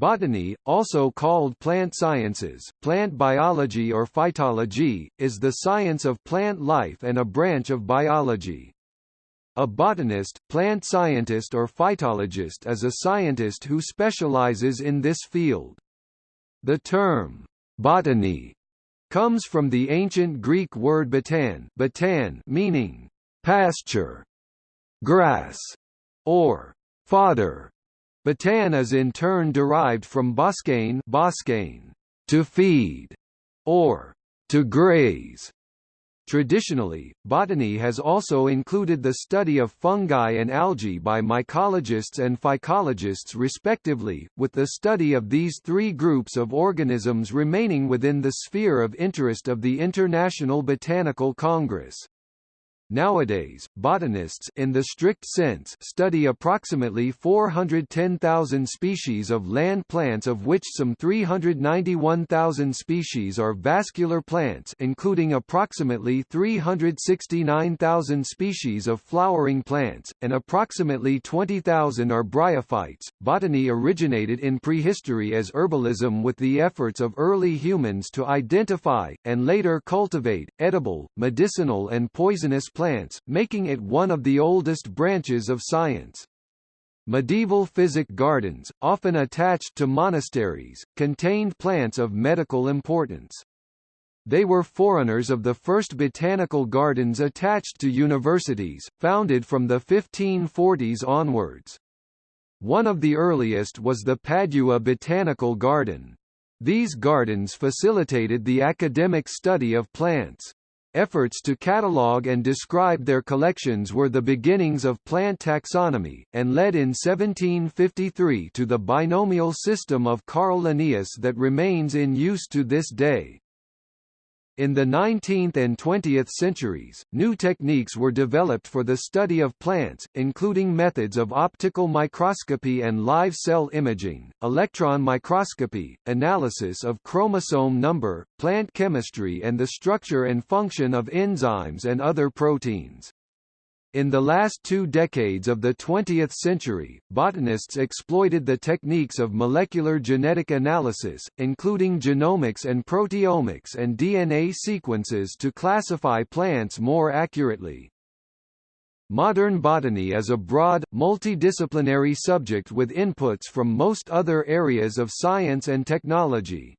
Botany, also called plant sciences, plant biology or phytology, is the science of plant life and a branch of biology. A botanist, plant scientist or phytologist is a scientist who specializes in this field. The term, botany, comes from the ancient Greek word batan, batan meaning pasture, grass, or fodder. Batan is in turn derived from boscain, boscain to feed, or to graze. Traditionally, botany has also included the study of fungi and algae by mycologists and phycologists respectively, with the study of these three groups of organisms remaining within the sphere of interest of the International Botanical Congress. Nowadays, botanists in the strict sense study approximately 410,000 species of land plants of which some 391,000 species are vascular plants including approximately 369,000 species of flowering plants, and approximately 20,000 are bryophytes. Botany originated in prehistory as herbalism with the efforts of early humans to identify, and later cultivate, edible, medicinal and poisonous plants plants, making it one of the oldest branches of science. Medieval physic gardens, often attached to monasteries, contained plants of medical importance. They were forerunners of the first botanical gardens attached to universities, founded from the 1540s onwards. One of the earliest was the Padua Botanical Garden. These gardens facilitated the academic study of plants. Efforts to catalogue and describe their collections were the beginnings of plant taxonomy, and led in 1753 to the binomial system of Carl Linnaeus that remains in use to this day. In the 19th and 20th centuries, new techniques were developed for the study of plants, including methods of optical microscopy and live cell imaging, electron microscopy, analysis of chromosome number, plant chemistry and the structure and function of enzymes and other proteins. In the last two decades of the 20th century, botanists exploited the techniques of molecular genetic analysis, including genomics and proteomics and DNA sequences to classify plants more accurately. Modern botany is a broad, multidisciplinary subject with inputs from most other areas of science and technology.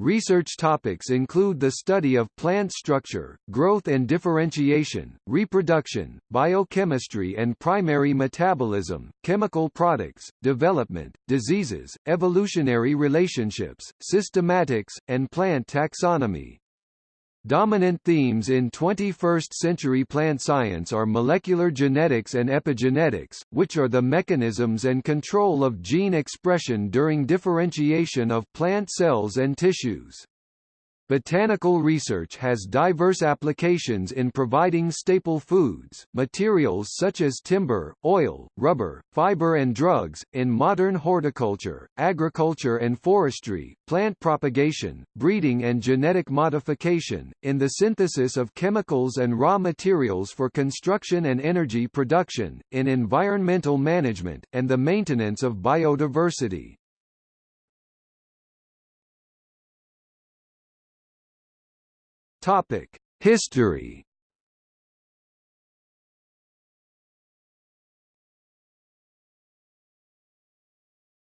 Research topics include the study of plant structure, growth and differentiation, reproduction, biochemistry and primary metabolism, chemical products, development, diseases, evolutionary relationships, systematics, and plant taxonomy. Dominant themes in 21st-century plant science are molecular genetics and epigenetics, which are the mechanisms and control of gene expression during differentiation of plant cells and tissues. Botanical research has diverse applications in providing staple foods, materials such as timber, oil, rubber, fiber and drugs, in modern horticulture, agriculture and forestry, plant propagation, breeding and genetic modification, in the synthesis of chemicals and raw materials for construction and energy production, in environmental management, and the maintenance of biodiversity. Topic: History.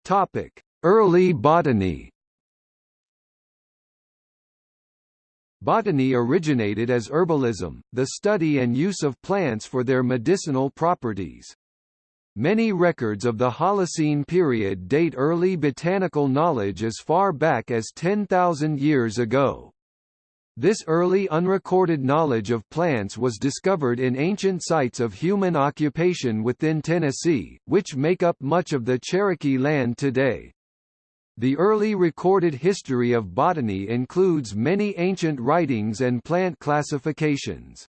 Topic: Early botany. Botany originated as herbalism, the study and use of plants for their medicinal properties. Many records of the Holocene period date early botanical knowledge as far back as 10,000 years ago. This early unrecorded knowledge of plants was discovered in ancient sites of human occupation within Tennessee, which make up much of the Cherokee land today. The early recorded history of botany includes many ancient writings and plant classifications.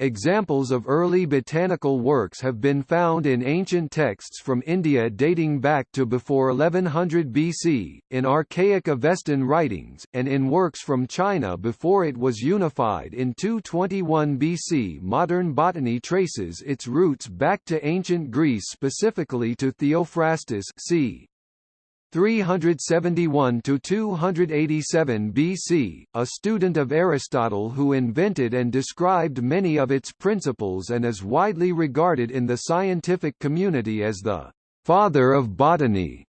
Examples of early botanical works have been found in ancient texts from India dating back to before 1100 BC, in archaic Avestan writings, and in works from China before it was unified in 221 BC. Modern botany traces its roots back to ancient Greece specifically to Theophrastus c. 371 to 287 BC, a student of Aristotle who invented and described many of its principles and is widely regarded in the scientific community as the father of botany.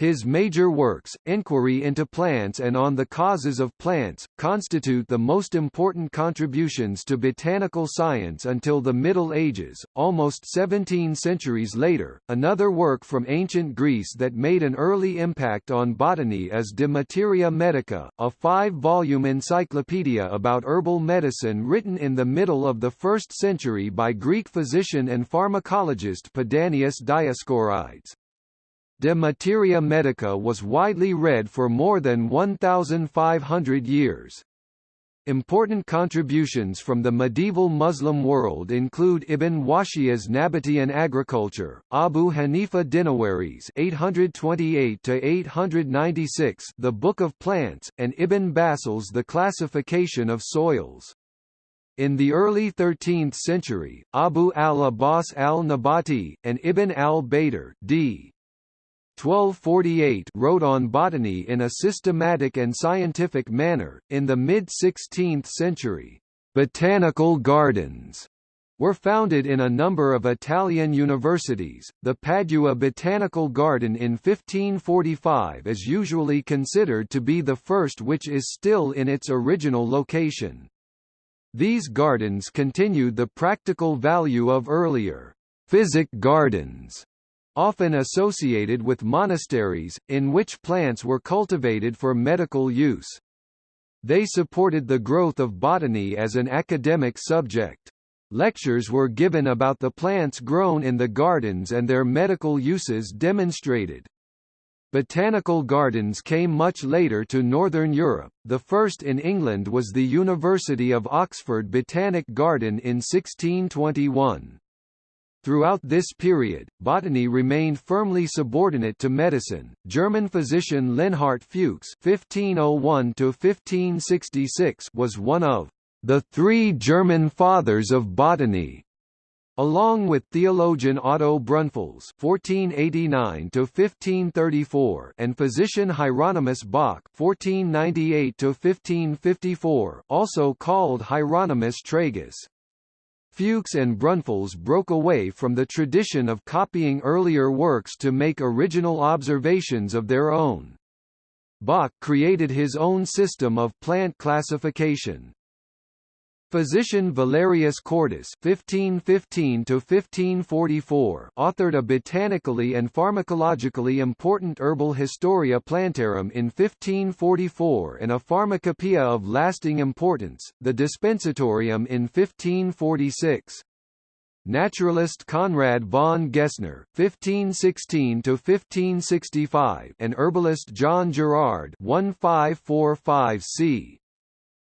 His major works, Inquiry into Plants and On the Causes of Plants, constitute the most important contributions to botanical science until the Middle Ages. Almost 17 centuries later, another work from ancient Greece that made an early impact on botany is De Materia Medica, a five-volume encyclopedia about herbal medicine written in the middle of the 1st century by Greek physician and pharmacologist Pedanius Dioscorides. De Materia Medica was widely read for more than 1,500 years. Important contributions from the medieval Muslim world include Ibn Wahshiyya's Nabataean Agriculture, Abu Hanifa Dinawari's (828–896), The Book of Plants, and Ibn Bassal's The Classification of Soils. In the early 13th century, Abu al-Abbas al-Nabati, and Ibn al-Baitar d. 1248 wrote on botany in a systematic and scientific manner. In the mid-16th century, botanical gardens were founded in a number of Italian universities. The Padua Botanical Garden in 1545 is usually considered to be the first which is still in its original location. These gardens continued the practical value of earlier physic gardens often associated with monasteries, in which plants were cultivated for medical use. They supported the growth of botany as an academic subject. Lectures were given about the plants grown in the gardens and their medical uses demonstrated. Botanical gardens came much later to Northern Europe, the first in England was the University of Oxford Botanic Garden in 1621. Throughout this period, botany remained firmly subordinate to medicine. German physician Leonhart Fuchs (1501–1566) was one of the three German fathers of botany. Along with theologian Otto Brunfels (1489–1534) and physician Hieronymus Bock (1498–1554), also called Hieronymus Tragus. Fuchs and Brunfels broke away from the tradition of copying earlier works to make original observations of their own. Bock created his own system of plant classification. Physician Valerius Cordus (1515–1544) authored a botanically and pharmacologically important herbal Historia Plantarum in 1544 and a pharmacopoeia of lasting importance, the Dispensatorium in 1546. Naturalist Conrad von Gessner (1516–1565) and herbalist John Gerard (1545 c.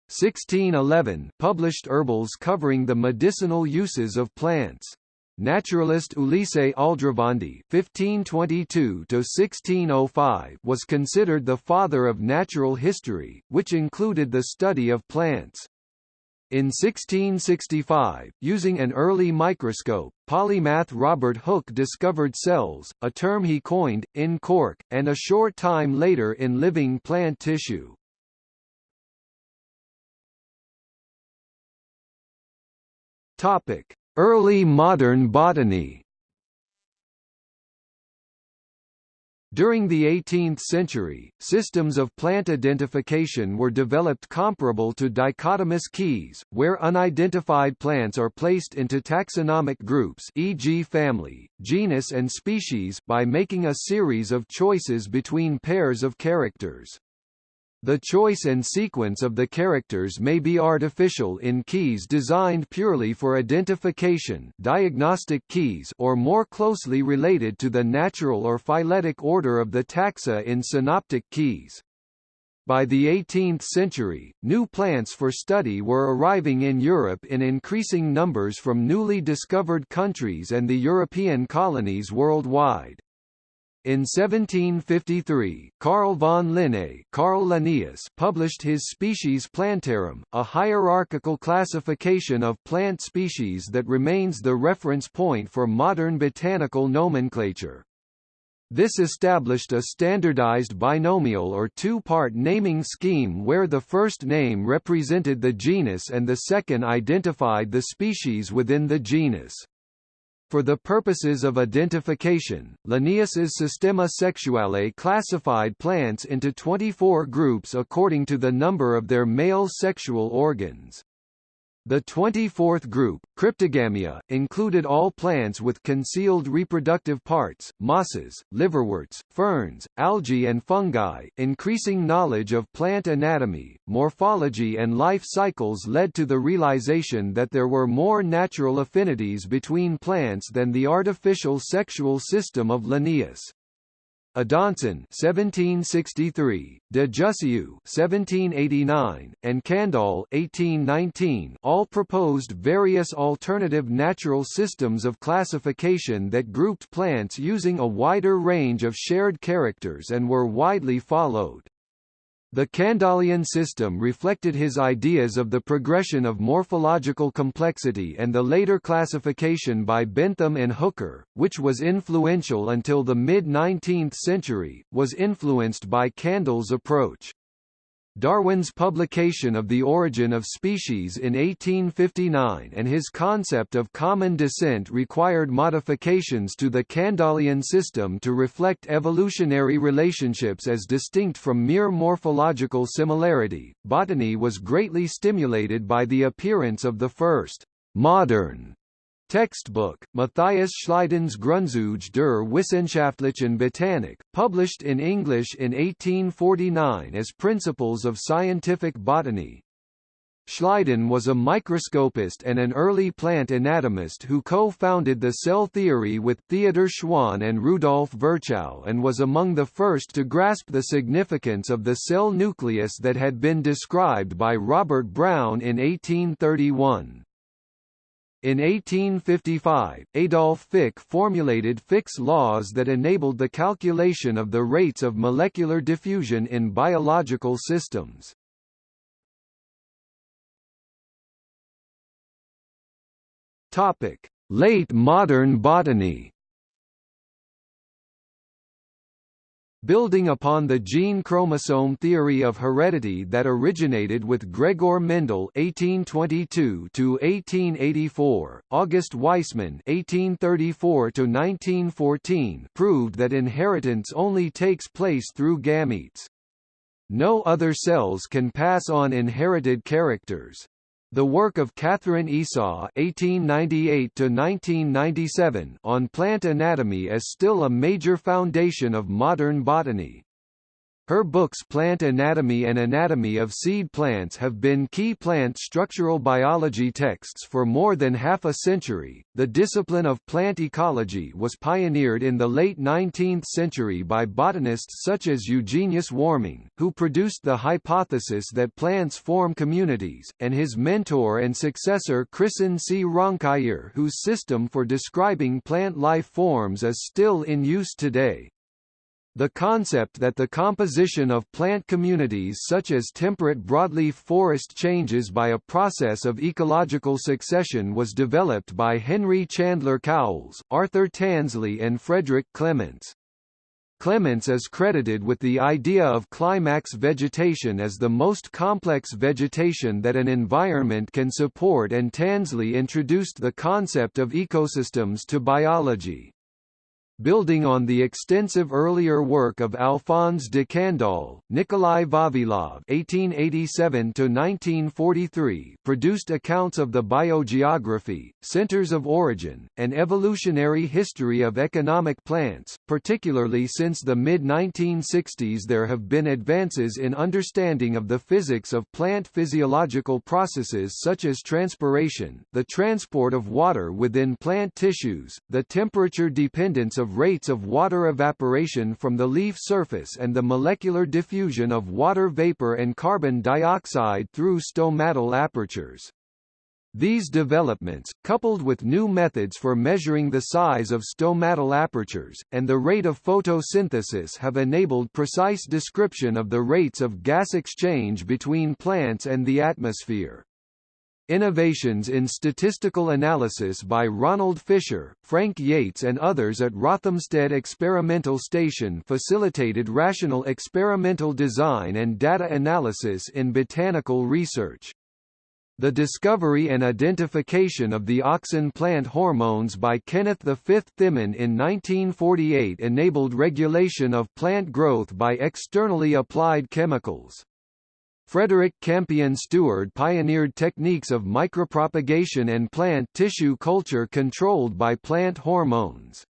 1611 published herbals covering the medicinal uses of plants. Naturalist Ulisse Aldrovandi (1522–1605) was considered the father of natural history, which included the study of plants. In 1665, using an early microscope, polymath Robert Hooke discovered cells, a term he coined, in cork, and a short time later in living plant tissue. Topic: Early modern botany. During the 18th century, systems of plant identification were developed comparable to dichotomous keys, where unidentified plants are placed into taxonomic groups e.g. family, genus and species by making a series of choices between pairs of characters. The choice and sequence of the characters may be artificial in keys designed purely for identification diagnostic keys or more closely related to the natural or phyletic order of the taxa in synoptic keys. By the 18th century, new plants for study were arriving in Europe in increasing numbers from newly discovered countries and the European colonies worldwide. In 1753, Carl von Linné Carl Linnaeus published his Species Plantarum, a hierarchical classification of plant species that remains the reference point for modern botanical nomenclature. This established a standardized binomial or two-part naming scheme where the first name represented the genus and the second identified the species within the genus. For the purposes of identification, Linnaeus's Systema Sexuale classified plants into 24 groups according to the number of their male sexual organs. The 24th group, Cryptogamia, included all plants with concealed reproductive parts, mosses, liverworts, ferns, algae and fungi. Increasing knowledge of plant anatomy, morphology and life cycles led to the realization that there were more natural affinities between plants than the artificial sexual system of Linnaeus. Adanson 1763, de Jussieu 1789, and Candolle 1819 all proposed various alternative natural systems of classification that grouped plants using a wider range of shared characters and were widely followed. The Candollean system reflected his ideas of the progression of morphological complexity and the later classification by Bentham and Hooker, which was influential until the mid-19th century, was influenced by Candolle's approach. Darwin's publication of The Origin of Species in 1859 and his concept of common descent required modifications to the Candollean system to reflect evolutionary relationships as distinct from mere morphological similarity. Botany was greatly stimulated by the appearance of the first modern Textbook, Matthias Schleiden's Grundzüge der Wissenschaftlichen Botanik, published in English in 1849 as Principles of Scientific Botany. Schleiden was a microscopist and an early plant anatomist who co-founded the cell theory with Theodor Schwann and Rudolf Virchow and was among the first to grasp the significance of the cell nucleus that had been described by Robert Brown in 1831. In 1855, Adolf Fick formulated Fick's laws that enabled the calculation of the rates of molecular diffusion in biological systems. Topic: Late modern botany. Building upon the gene-chromosome theory of heredity that originated with Gregor Mendel (1822–1884), August Weismann (1834–1914) proved that inheritance only takes place through gametes. No other cells can pass on inherited characters. The work of Katherine Esau (1898–1997) on plant anatomy is still a major foundation of modern botany. Her books Plant Anatomy and Anatomy of Seed Plants have been key plant structural biology texts for more than half a century. The discipline of plant ecology was pioneered in the late 19th century by botanists such as Eugenius Warming, who produced the hypothesis that plants form communities, and his mentor and successor Christen C. Raunkiær whose system for describing plant life forms is still in use today. The concept that the composition of plant communities such as temperate broadleaf forest changes by a process of ecological succession was developed by Henry Chandler Cowles, Arthur Tansley and Frederick Clements. Clements is credited with the idea of climax vegetation as the most complex vegetation that an environment can support and Tansley introduced the concept of ecosystems to biology. Building on the extensive earlier work of Alphonse de Candolle, Nikolai Vavilov (1887–1943) produced accounts of the biogeography, centers of origin, and evolutionary history of economic plants. Particularly since the mid-1960s, there have been advances in understanding of the physics of plant physiological processes such as transpiration, the transport of water within plant tissues, the temperature dependence of rates of water evaporation from the leaf surface and the molecular diffusion of water vapor and carbon dioxide through stomatal apertures. These developments, coupled with new methods for measuring the size of stomatal apertures, and the rate of photosynthesis have enabled precise description of the rates of gas exchange between plants and the atmosphere. Innovations in statistical analysis by Ronald Fisher, Frank Yates and others at Rothamsted Experimental Station facilitated rational experimental design and data analysis in botanical research. The discovery and identification of the auxin plant hormones by Kenneth V. Thimann in 1948 enabled regulation of plant growth by externally applied chemicals. Frederick Campion Steward pioneered techniques of micropropagation and plant tissue culture controlled by plant hormones.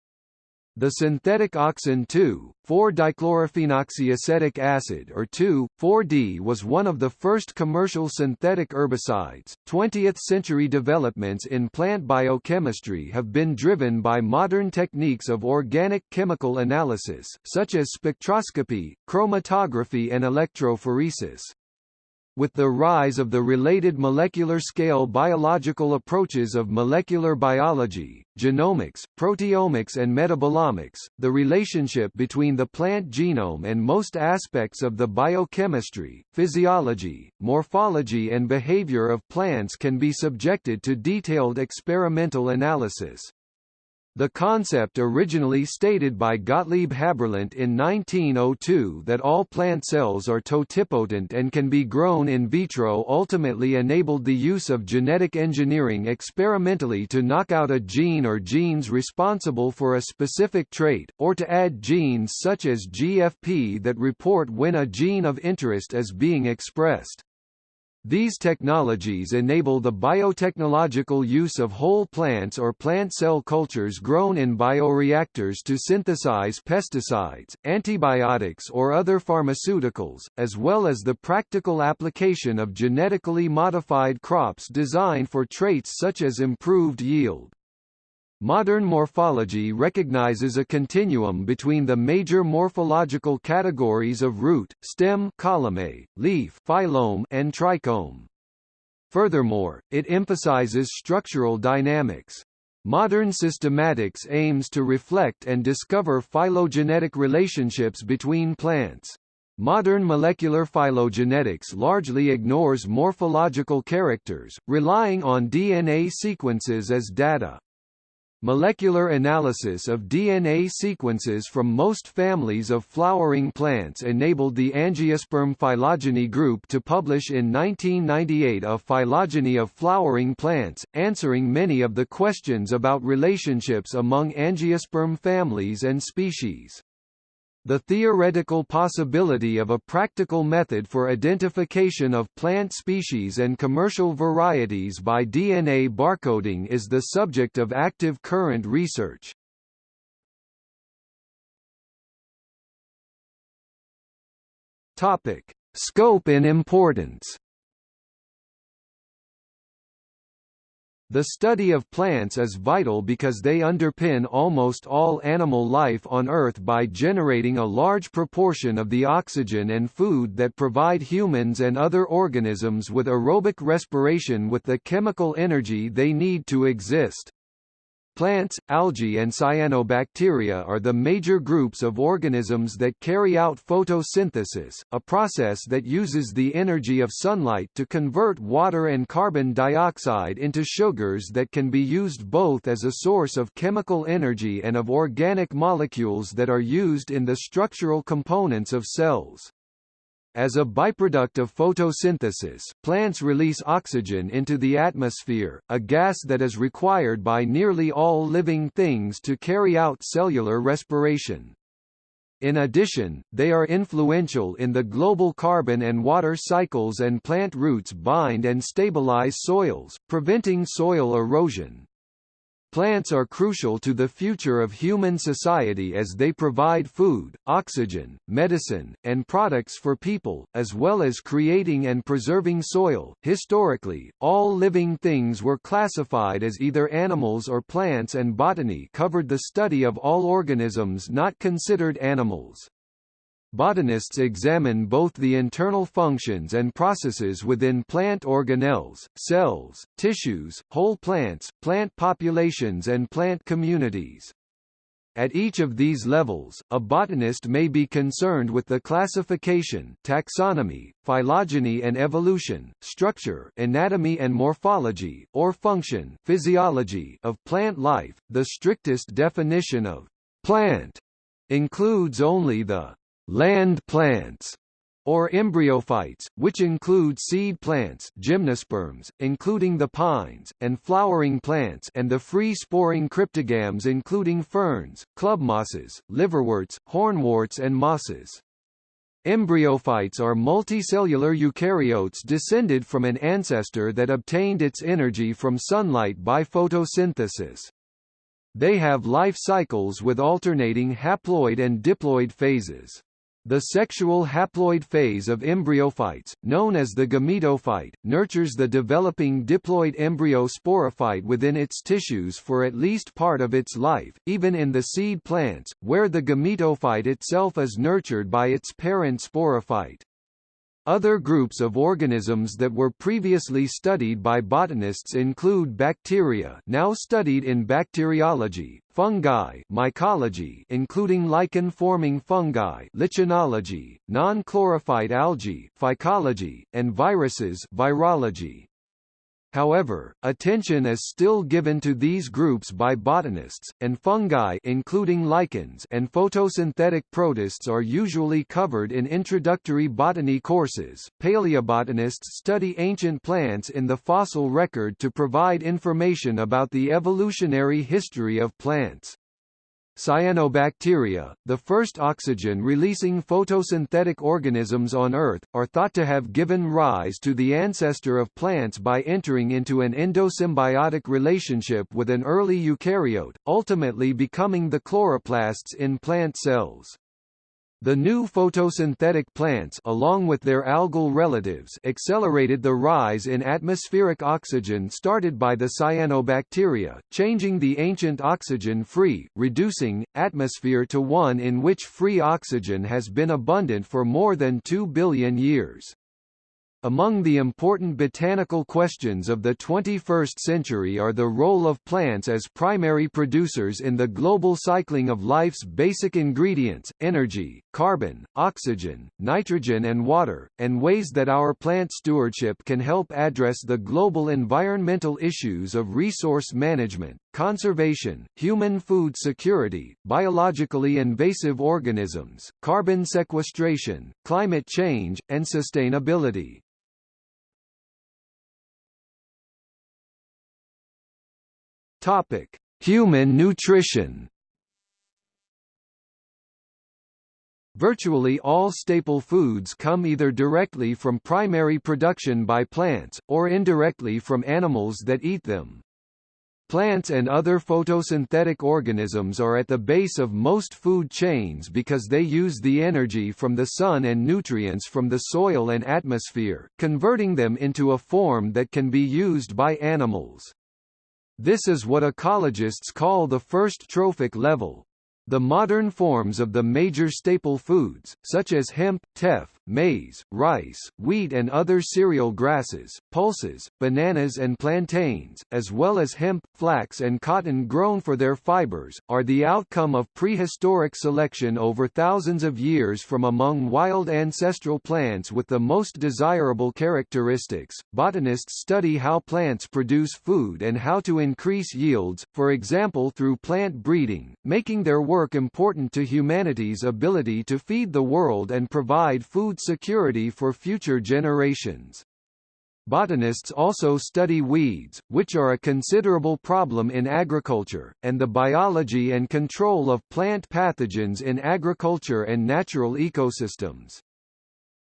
The synthetic auxin 2,4-dichlorophenoxyacetic acid or 2,4-D was one of the first commercial synthetic herbicides. 20th-century developments in plant biochemistry have been driven by modern techniques of organic chemical analysis, such as spectroscopy, chromatography and electrophoresis. With the rise of the related molecular-scale biological approaches of molecular biology, genomics, proteomics and metabolomics, the relationship between the plant genome and most aspects of the biochemistry, physiology, morphology and behavior of plants can be subjected to detailed experimental analysis. The concept originally stated by Gottlieb Haberlandt in 1902 that all plant cells are totipotent and can be grown in vitro ultimately enabled the use of genetic engineering experimentally to knock out a gene or genes responsible for a specific trait, or to add genes such as GFP that report when a gene of interest is being expressed. These technologies enable the biotechnological use of whole plants or plant cell cultures grown in bioreactors to synthesize pesticides, antibiotics or other pharmaceuticals, as well as the practical application of genetically modified crops designed for traits such as improved yield. Modern morphology recognizes a continuum between the major morphological categories of root, stem caulome, leaf phyllome, and trichome. Furthermore, it emphasizes structural dynamics. Modern systematics aims to reflect and discover phylogenetic relationships between plants. Modern molecular phylogenetics largely ignores morphological characters, relying on DNA sequences as data. Molecular analysis of DNA sequences from most families of flowering plants enabled the Angiosperm phylogeny group to publish in 1998 a phylogeny of flowering plants, answering many of the questions about relationships among angiosperm families and species. The theoretical possibility of a practical method for identification of plant species and commercial varieties by DNA barcoding is the subject of active current research. Topic: Scope and importance. The study of plants is vital because they underpin almost all animal life on Earth by generating a large proportion of the oxygen and food that provide humans and other organisms with aerobic respiration with the chemical energy they need to exist. Plants, algae and cyanobacteria are the major groups of organisms that carry out photosynthesis, a process that uses the energy of sunlight to convert water and carbon dioxide into sugars that can be used both as a source of chemical energy and of organic molecules that are used in the structural components of cells. As a byproduct of photosynthesis, plants release oxygen into the atmosphere, a gas that is required by nearly all living things to carry out cellular respiration. In addition, they are influential in the global carbon and water cycles and plant roots bind and stabilize soils, preventing soil erosion. Plants are crucial to the future of human society as they provide food, oxygen, medicine, and products for people, as well as creating and preserving soil. Historically, all living things were classified as either animals or plants, and botany covered the study of all organisms not considered animals. Botanists examine both the internal functions and processes within plant organelles, cells, tissues, whole plants, plant populations and plant communities. At each of these levels, a botanist may be concerned with the classification, taxonomy, phylogeny and evolution, structure, anatomy and morphology, or function, physiology of plant life. The strictest definition of plant includes only the land plants or embryophytes, which include seed plants gymnosperms, including the pines, and flowering plants and the free-sporing cryptogams including ferns, clubmosses, liverworts, hornworts and mosses. Embryophytes are multicellular eukaryotes descended from an ancestor that obtained its energy from sunlight by photosynthesis. They have life cycles with alternating haploid and diploid phases. The sexual haploid phase of embryophytes, known as the gametophyte, nurtures the developing diploid embryo sporophyte within its tissues for at least part of its life, even in the seed plants, where the gametophyte itself is nurtured by its parent sporophyte. Other groups of organisms that were previously studied by botanists include bacteria now studied in bacteriology, fungi mycology including lichen-forming fungi lichenology, non-chlorophyte algae phycology, and viruses virology. However, attention is still given to these groups by botanists, and fungi including lichens and photosynthetic protists are usually covered in introductory botany courses. Paleobotanists study ancient plants in the fossil record to provide information about the evolutionary history of plants. Cyanobacteria, the first oxygen-releasing photosynthetic organisms on Earth, are thought to have given rise to the ancestor of plants by entering into an endosymbiotic relationship with an early eukaryote, ultimately becoming the chloroplasts in plant cells. The new photosynthetic plants along with their algal relatives accelerated the rise in atmospheric oxygen started by the cyanobacteria, changing the ancient oxygen-free, reducing, atmosphere to one in which free oxygen has been abundant for more than 2 billion years. Among the important botanical questions of the 21st century are the role of plants as primary producers in the global cycling of life's basic ingredients, energy, carbon, oxygen, nitrogen and water, and ways that our plant stewardship can help address the global environmental issues of resource management, conservation, human food security, biologically invasive organisms, carbon sequestration, climate change, and sustainability. Topic: Human nutrition. Virtually all staple foods come either directly from primary production by plants, or indirectly from animals that eat them. Plants and other photosynthetic organisms are at the base of most food chains because they use the energy from the sun and nutrients from the soil and atmosphere, converting them into a form that can be used by animals. This is what ecologists call the first trophic level. The modern forms of the major staple foods, such as hemp, teff, maize, rice, wheat and other cereal grasses, pulses, bananas and plantains, as well as hemp, flax and cotton grown for their fibers, are the outcome of prehistoric selection over thousands of years from among wild ancestral plants with the most desirable characteristics. Botanists study how plants produce food and how to increase yields, for example through plant breeding, making their work important to humanity's ability to feed the world and provide food security for future generations. Botanists also study weeds, which are a considerable problem in agriculture, and the biology and control of plant pathogens in agriculture and natural ecosystems.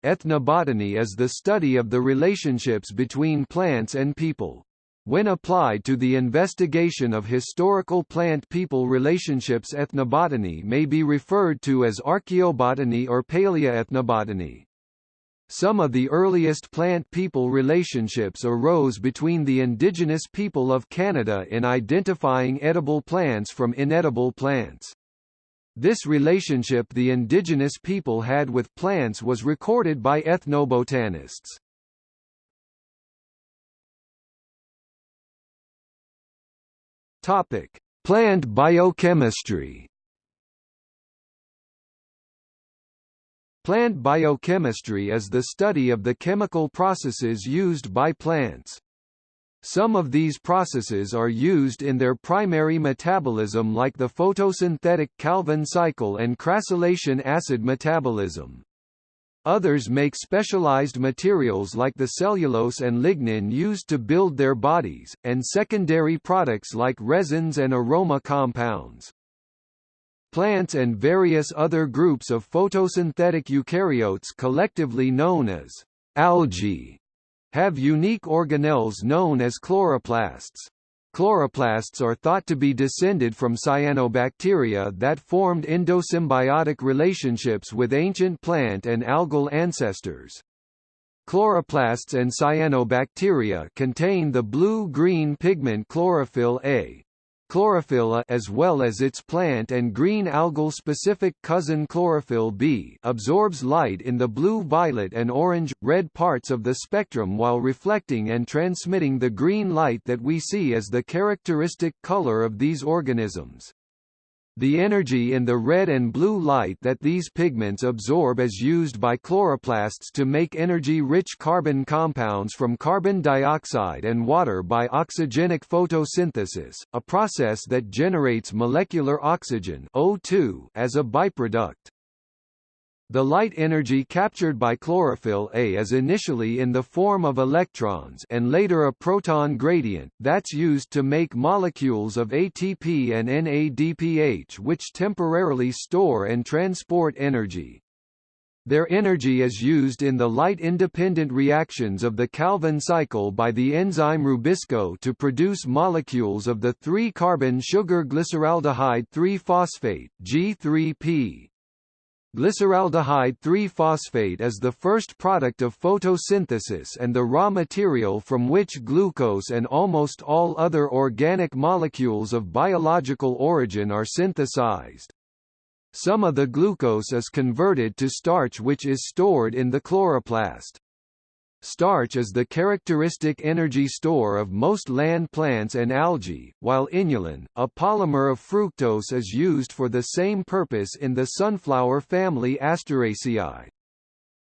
Ethnobotany is the study of the relationships between plants and people. When applied to the investigation of historical plant-people relationships ethnobotany may be referred to as archaeobotany or paleoethnobotany. Some of the earliest plant-people relationships arose between the indigenous people of Canada in identifying edible plants from inedible plants. This relationship the indigenous people had with plants was recorded by ethnobotanists. Topic: Plant biochemistry. Plant biochemistry is the study of the chemical processes used by plants. Some of these processes are used in their primary metabolism like the photosynthetic Calvin cycle and crassulacean acid metabolism. Others make specialized materials like the cellulose and lignin used to build their bodies, and secondary products like resins and aroma compounds. Plants and various other groups of photosynthetic eukaryotes collectively known as algae have unique organelles known as chloroplasts. Chloroplasts are thought to be descended from cyanobacteria that formed endosymbiotic relationships with ancient plant and algal ancestors. Chloroplasts and cyanobacteria contain the blue-green pigment chlorophyll A, Chlorophyll A as well as its plant and green algal-specific cousin chlorophyll B absorbs light in the blue violet and orange, red parts of the spectrum while reflecting and transmitting the green light that we see as the characteristic color of these organisms. The energy in the red and blue light that these pigments absorb is used by chloroplasts to make energy-rich carbon compounds from carbon dioxide and water by oxygenic photosynthesis, a process that generates molecular oxygen O2 as a byproduct. The light energy captured by chlorophyll A is initially in the form of electrons and later a proton gradient, that's used to make molecules of ATP and NADPH which temporarily store and transport energy. Their energy is used in the light-independent reactions of the Calvin cycle by the enzyme Rubisco to produce molecules of the 3-carbon sugar glyceraldehyde 3-phosphate G3P. Glyceraldehyde 3-phosphate is the first product of photosynthesis and the raw material from which glucose and almost all other organic molecules of biological origin are synthesized. Some of the glucose is converted to starch which is stored in the chloroplast. Starch is the characteristic energy store of most land plants and algae, while inulin, a polymer of fructose is used for the same purpose in the sunflower family Asteraceae.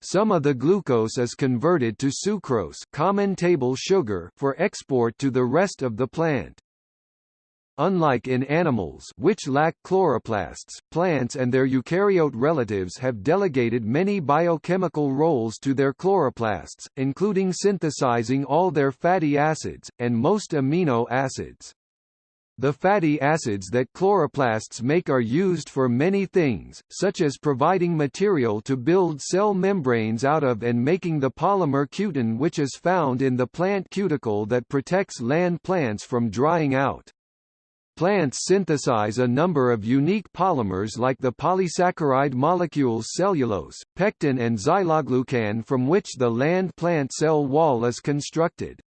Some of the glucose is converted to sucrose common table sugar for export to the rest of the plant. Unlike in animals which lack chloroplasts, plants and their eukaryote relatives have delegated many biochemical roles to their chloroplasts, including synthesizing all their fatty acids, and most amino acids. The fatty acids that chloroplasts make are used for many things, such as providing material to build cell membranes out of and making the polymer cutin which is found in the plant cuticle that protects land plants from drying out. Plants synthesize a number of unique polymers like the polysaccharide molecules cellulose, pectin and xyloglucan from which the land plant cell wall is constructed.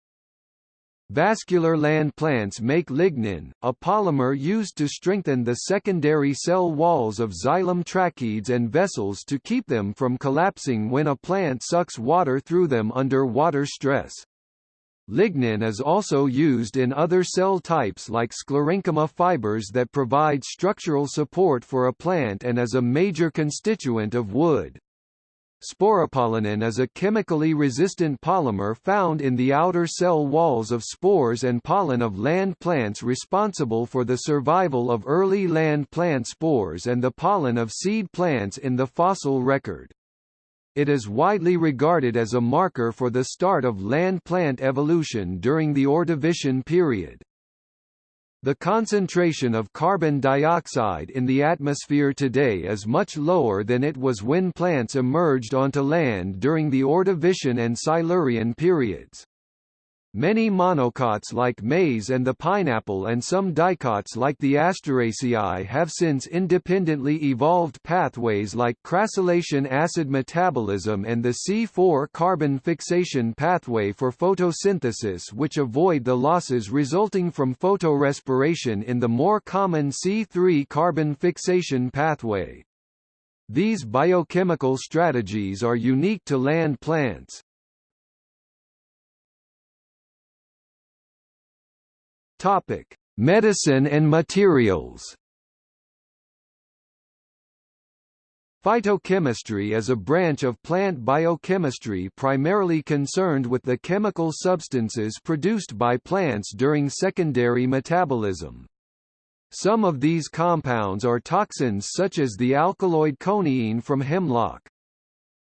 Vascular land plants make lignin, a polymer used to strengthen the secondary cell walls of xylem tracheids and vessels to keep them from collapsing when a plant sucks water through them under water stress. Lignin is also used in other cell types like sclerenchyma fibers that provide structural support for a plant and is a major constituent of wood. Sporopollenin is a chemically resistant polymer found in the outer cell walls of spores and pollen of land plants responsible for the survival of early land plant spores and the pollen of seed plants in the fossil record. It is widely regarded as a marker for the start of land-plant evolution during the Ordovician period. The concentration of carbon dioxide in the atmosphere today is much lower than it was when plants emerged onto land during the Ordovician and Silurian periods. Many monocots like maize and the pineapple and some dicots like the Asteraceae have since independently evolved pathways like crassulacean acid metabolism and the C4 carbon fixation pathway for photosynthesis which avoid the losses resulting from photorespiration in the more common C3 carbon fixation pathway. These biochemical strategies are unique to land plants. Topic: Medicine and materials. Phytochemistry is a branch of plant biochemistry primarily concerned with the chemical substances produced by plants during secondary metabolism. Some of these compounds are toxins such as the alkaloid coniine from hemlock.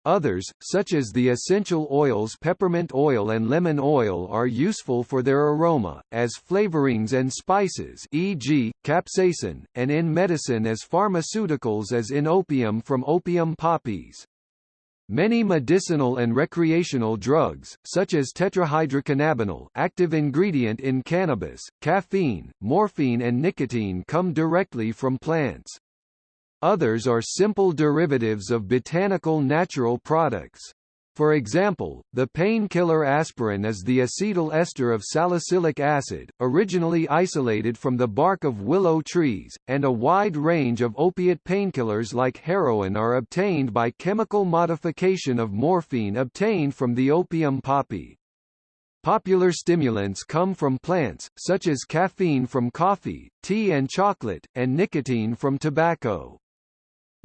Others, such as the essential oils peppermint oil and lemon oil are useful for their aroma, as flavorings and spices e.g., capsaicin, and in medicine as pharmaceuticals as in opium from opium poppies. Many medicinal and recreational drugs, such as tetrahydrocannabinol active ingredient in cannabis, caffeine, morphine and nicotine come directly from plants. Others are simple derivatives of botanical natural products. For example, the painkiller aspirin is the acetyl ester of salicylic acid, originally isolated from the bark of willow trees, and a wide range of opiate painkillers like heroin are obtained by chemical modification of morphine obtained from the opium poppy. Popular stimulants come from plants, such as caffeine from coffee, tea and chocolate, and nicotine from tobacco.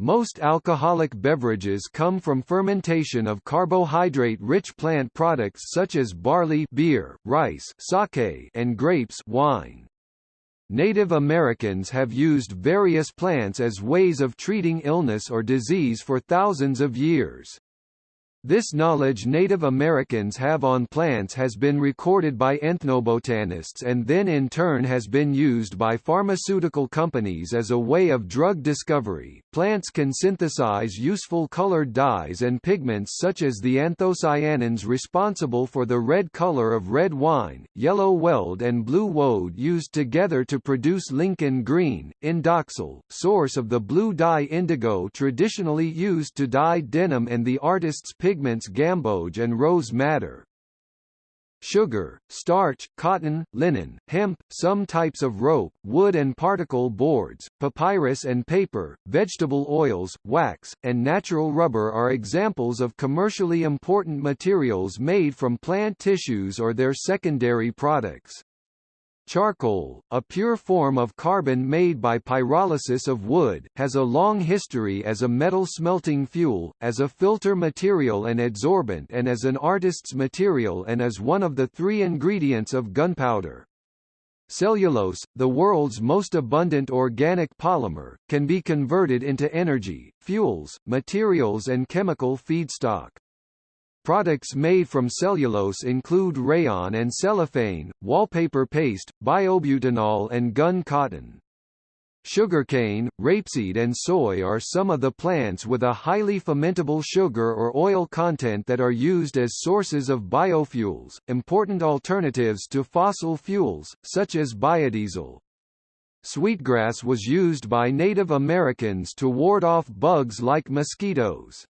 Most alcoholic beverages come from fermentation of carbohydrate-rich plant products such as barley beer, rice sake, and grapes wine. Native Americans have used various plants as ways of treating illness or disease for thousands of years. This knowledge Native Americans have on plants has been recorded by ethnobotanists and then in turn has been used by pharmaceutical companies as a way of drug discovery. Plants can synthesize useful colored dyes and pigments such as the anthocyanins responsible for the red color of red wine, yellow weld and blue woad used together to produce Lincoln green, indoxyl, source of the blue dye indigo traditionally used to dye denim and the artist's pigment pigments gamboge and rose madder. Sugar, starch, cotton, linen, hemp, some types of rope, wood and particle boards, papyrus and paper, vegetable oils, wax, and natural rubber are examples of commercially important materials made from plant tissues or their secondary products. Charcoal, a pure form of carbon made by pyrolysis of wood, has a long history as a metal smelting fuel, as a filter material and adsorbent and as an artist's material and as one of the three ingredients of gunpowder. Cellulose, the world's most abundant organic polymer, can be converted into energy, fuels, materials and chemical feedstock. Products made from cellulose include rayon and cellophane, wallpaper paste, biobutanol and gun cotton. Sugarcane, rapeseed and soy are some of the plants with a highly fermentable sugar or oil content that are used as sources of biofuels, important alternatives to fossil fuels, such as biodiesel. Sweetgrass was used by Native Americans to ward off bugs like mosquitoes.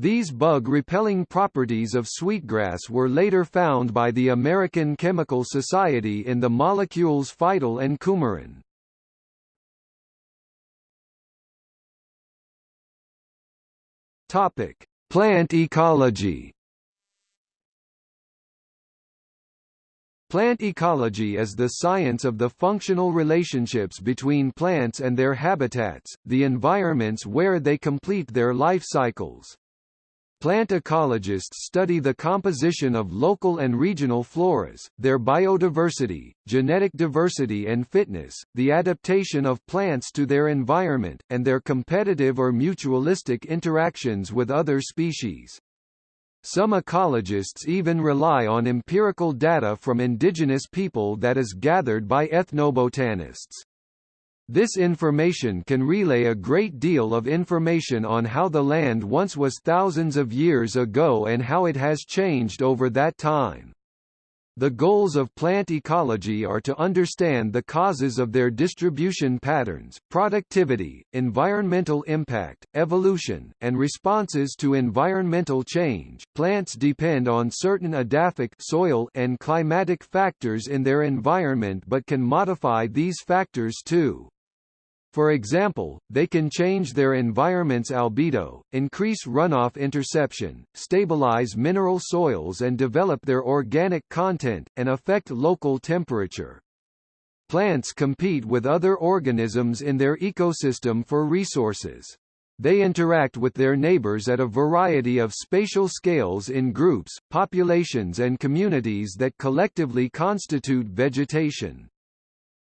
These bug-repelling properties of sweetgrass were later found by the American Chemical Society in the molecules phytol and coumarin. Topic: Plant ecology. Plant ecology is the science of the functional relationships between plants and their habitats, the environments where they complete their life cycles. Plant ecologists study the composition of local and regional floras, their biodiversity, genetic diversity and fitness, the adaptation of plants to their environment, and their competitive or mutualistic interactions with other species. Some ecologists even rely on empirical data from indigenous people that is gathered by ethnobotanists. This information can relay a great deal of information on how the land once was thousands of years ago and how it has changed over that time. The goals of plant ecology are to understand the causes of their distribution patterns, productivity, environmental impact, evolution, and responses to environmental change. Plants depend on certain edaphic soil and climatic factors in their environment but can modify these factors too. For example, they can change their environment's albedo, increase runoff interception, stabilize mineral soils and develop their organic content, and affect local temperature. Plants compete with other organisms in their ecosystem for resources. They interact with their neighbors at a variety of spatial scales in groups, populations and communities that collectively constitute vegetation.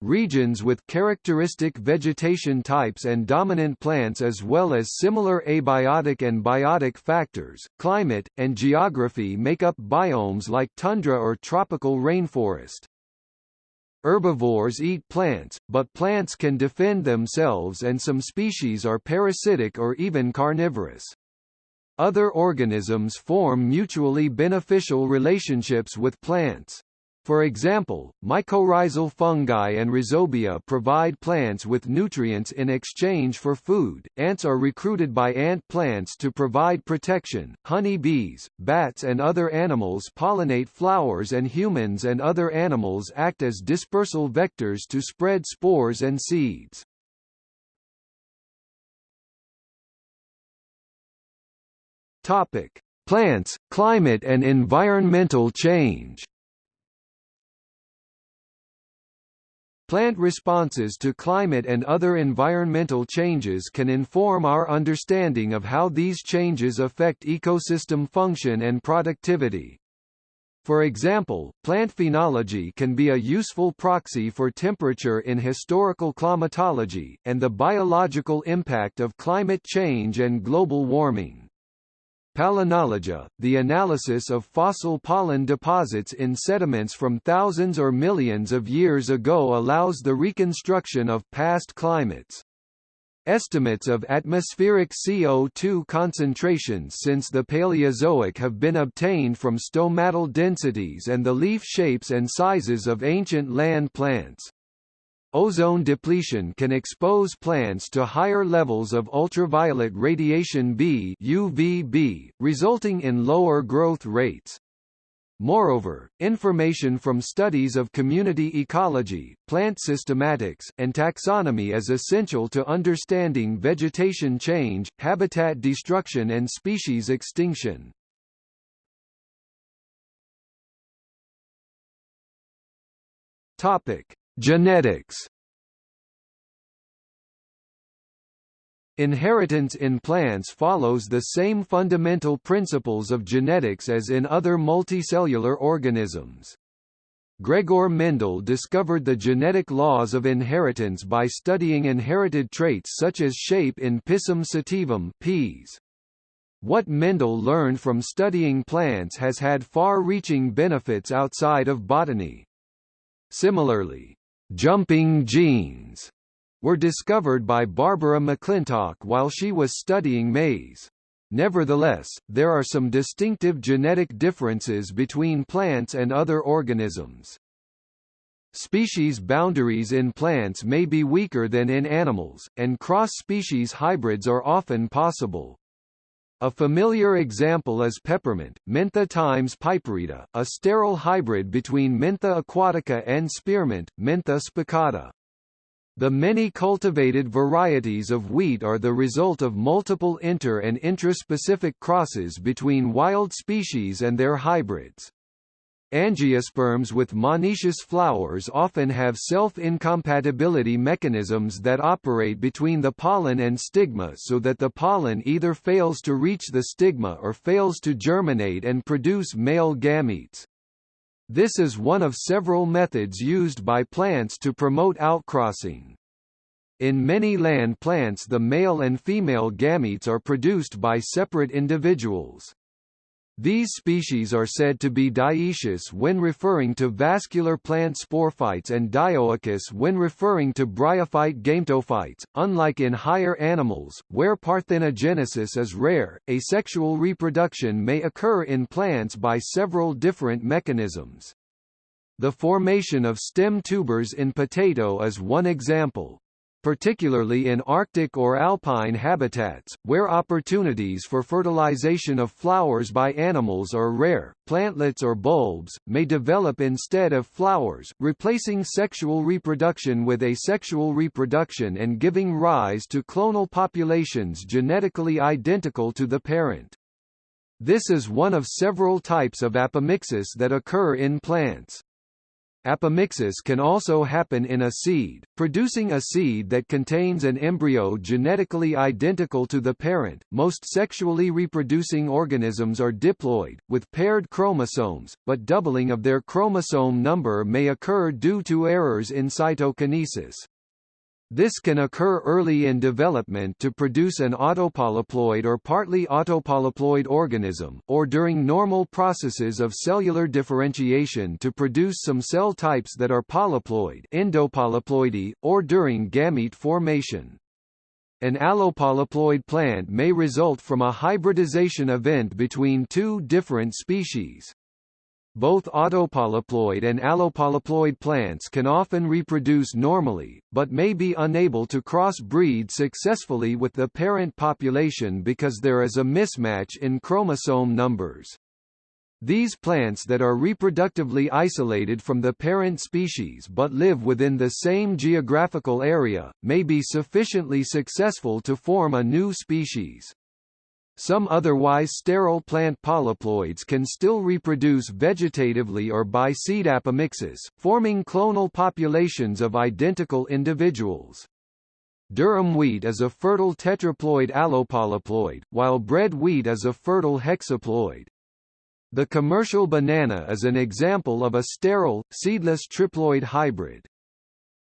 Regions with characteristic vegetation types and dominant plants as well as similar abiotic and biotic factors, climate, and geography make up biomes like tundra or tropical rainforest. Herbivores eat plants, but plants can defend themselves and some species are parasitic or even carnivorous. Other organisms form mutually beneficial relationships with plants. For example, mycorrhizal fungi and rhizobia provide plants with nutrients in exchange for food. Ants are recruited by ant plants to provide protection. Honey bees, bats and other animals pollinate flowers and humans and other animals act as dispersal vectors to spread spores and seeds. Topic: Plants, climate and environmental change. Plant responses to climate and other environmental changes can inform our understanding of how these changes affect ecosystem function and productivity. For example, plant phenology can be a useful proxy for temperature in historical climatology, and the biological impact of climate change and global warming. Palynology, the analysis of fossil pollen deposits in sediments from thousands or millions of years ago allows the reconstruction of past climates. Estimates of atmospheric CO2 concentrations since the Paleozoic have been obtained from stomatal densities and the leaf shapes and sizes of ancient land plants. Ozone depletion can expose plants to higher levels of ultraviolet radiation B UVB, resulting in lower growth rates. Moreover, information from studies of community ecology, plant systematics, and taxonomy is essential to understanding vegetation change, habitat destruction and species extinction. Topic: Genetics Inheritance in plants follows the same fundamental principles of genetics as in other multicellular organisms. Gregor Mendel discovered the genetic laws of inheritance by studying inherited traits such as shape in Pisum sativum peas. What Mendel learned from studying plants has had far-reaching benefits outside of botany. Similarly, jumping genes were discovered by Barbara McClintock while she was studying maize. Nevertheless, there are some distinctive genetic differences between plants and other organisms. Species boundaries in plants may be weaker than in animals, and cross-species hybrids are often possible. A familiar example is peppermint, Mentha times piperita, a sterile hybrid between Mentha aquatica and spearmint, Mentha spicata. The many cultivated varieties of wheat are the result of multiple inter- and intraspecific crosses between wild species and their hybrids. Angiosperms with monoecious flowers often have self-incompatibility mechanisms that operate between the pollen and stigma so that the pollen either fails to reach the stigma or fails to germinate and produce male gametes. This is one of several methods used by plants to promote outcrossing. In many land plants the male and female gametes are produced by separate individuals. These species are said to be dioecious when referring to vascular plant sporophytes and dioicous when referring to bryophyte gametophytes. Unlike in higher animals, where parthenogenesis is rare, asexual reproduction may occur in plants by several different mechanisms. The formation of stem tubers in potato is one example particularly in Arctic or alpine habitats, where opportunities for fertilization of flowers by animals are rare. Plantlets or bulbs, may develop instead of flowers, replacing sexual reproduction with asexual reproduction and giving rise to clonal populations genetically identical to the parent. This is one of several types of apomixis that occur in plants. Apomixis can also happen in a seed, producing a seed that contains an embryo genetically identical to the parent. Most sexually reproducing organisms are diploid, with paired chromosomes, but doubling of their chromosome number may occur due to errors in cytokinesis. This can occur early in development to produce an autopolyploid or partly autopolyploid organism, or during normal processes of cellular differentiation to produce some cell types that are polyploid endopolyploidy, or during gamete formation. An allopolyploid plant may result from a hybridization event between two different species. Both autopolyploid and allopolyploid plants can often reproduce normally, but may be unable to cross-breed successfully with the parent population because there is a mismatch in chromosome numbers. These plants that are reproductively isolated from the parent species but live within the same geographical area, may be sufficiently successful to form a new species. Some otherwise sterile plant polyploids can still reproduce vegetatively or by seed apomixis, forming clonal populations of identical individuals. Durum wheat is a fertile tetraploid allopolyploid, while bread wheat is a fertile hexaploid. The commercial banana is an example of a sterile, seedless triploid hybrid.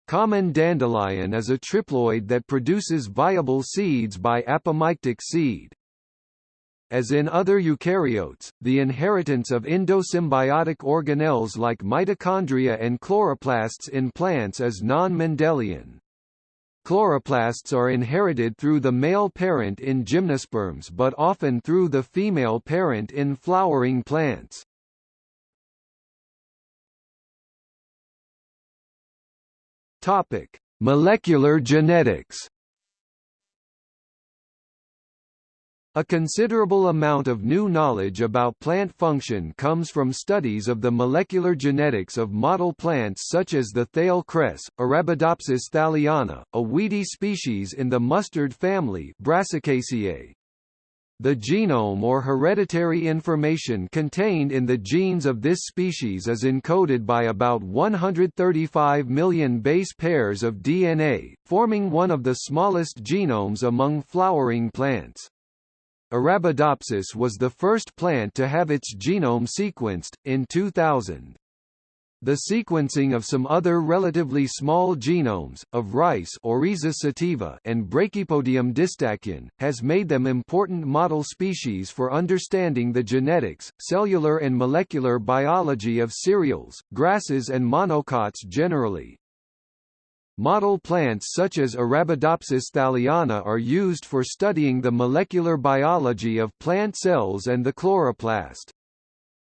Common dandelion is a triploid that produces viable seeds by apomictic seed. As in other eukaryotes, the inheritance of endosymbiotic organelles like mitochondria and chloroplasts in plants is non-Mendelian. Chloroplasts are inherited through the male parent in gymnosperms but often through the female parent in flowering plants. Topic: Molecular genetics A considerable amount of new knowledge about plant function comes from studies of the molecular genetics of model plants such as the thale cress, Arabidopsis thaliana, a weedy species in the mustard family Brassicaceae. The genome or hereditary information contained in the genes of this species is encoded by about 135 million base pairs of DNA, forming one of the smallest genomes among flowering plants. Arabidopsis was the first plant to have its genome sequenced, in 2000. The sequencing of some other relatively small genomes, of rice sativa and Brachypodium distachyon, has made them important model species for understanding the genetics, cellular and molecular biology of cereals, grasses and monocots generally. Model plants such as Arabidopsis thaliana are used for studying the molecular biology of plant cells and the chloroplast.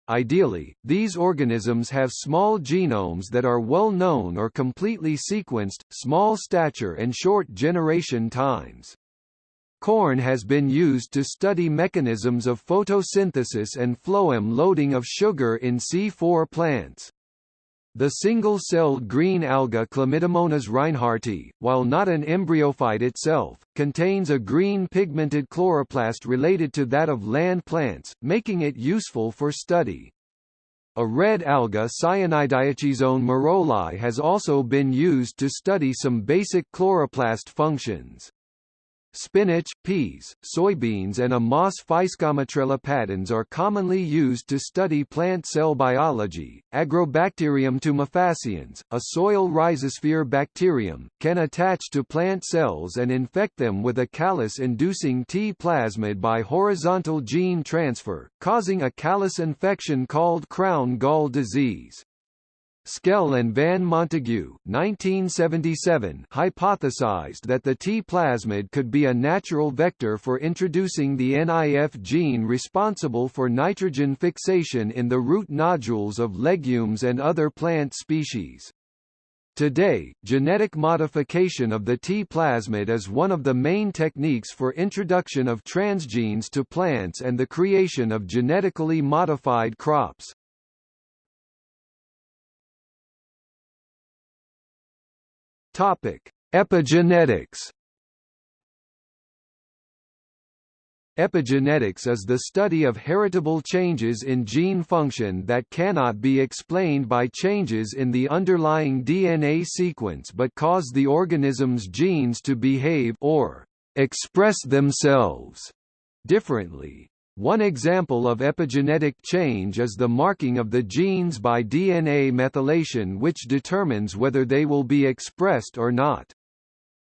Ideally, these organisms have small genomes that are well known or completely sequenced, small stature and short generation times. Corn has been used to study mechanisms of photosynthesis and phloem loading of sugar in C4 plants. The single-celled green alga Chlamydomonas reinhardti, while not an embryophyte itself, contains a green pigmented chloroplast related to that of land plants, making it useful for study. A red alga Cyanidioschyzon merolae has also been used to study some basic chloroplast functions. Spinach, peas, soybeans and Amos moss Physcomitrella patens are commonly used to study plant cell biology. Agrobacterium tumefaciens, a soil rhizosphere bacterium, can attach to plant cells and infect them with a callus-inducing T plasmid by horizontal gene transfer, causing a callus infection called crown gall disease. Schell and Van Montagu 1977 hypothesized that the T plasmid could be a natural vector for introducing the NIF gene responsible for nitrogen fixation in the root nodules of legumes and other plant species. Today, genetic modification of the T plasmid is one of the main techniques for introduction of transgenes to plants and the creation of genetically modified crops. Topic: Epigenetics. Epigenetics is the study of heritable changes in gene function that cannot be explained by changes in the underlying DNA sequence but cause the organism's genes to behave or express themselves differently. One example of epigenetic change is the marking of the genes by DNA methylation which determines whether they will be expressed or not.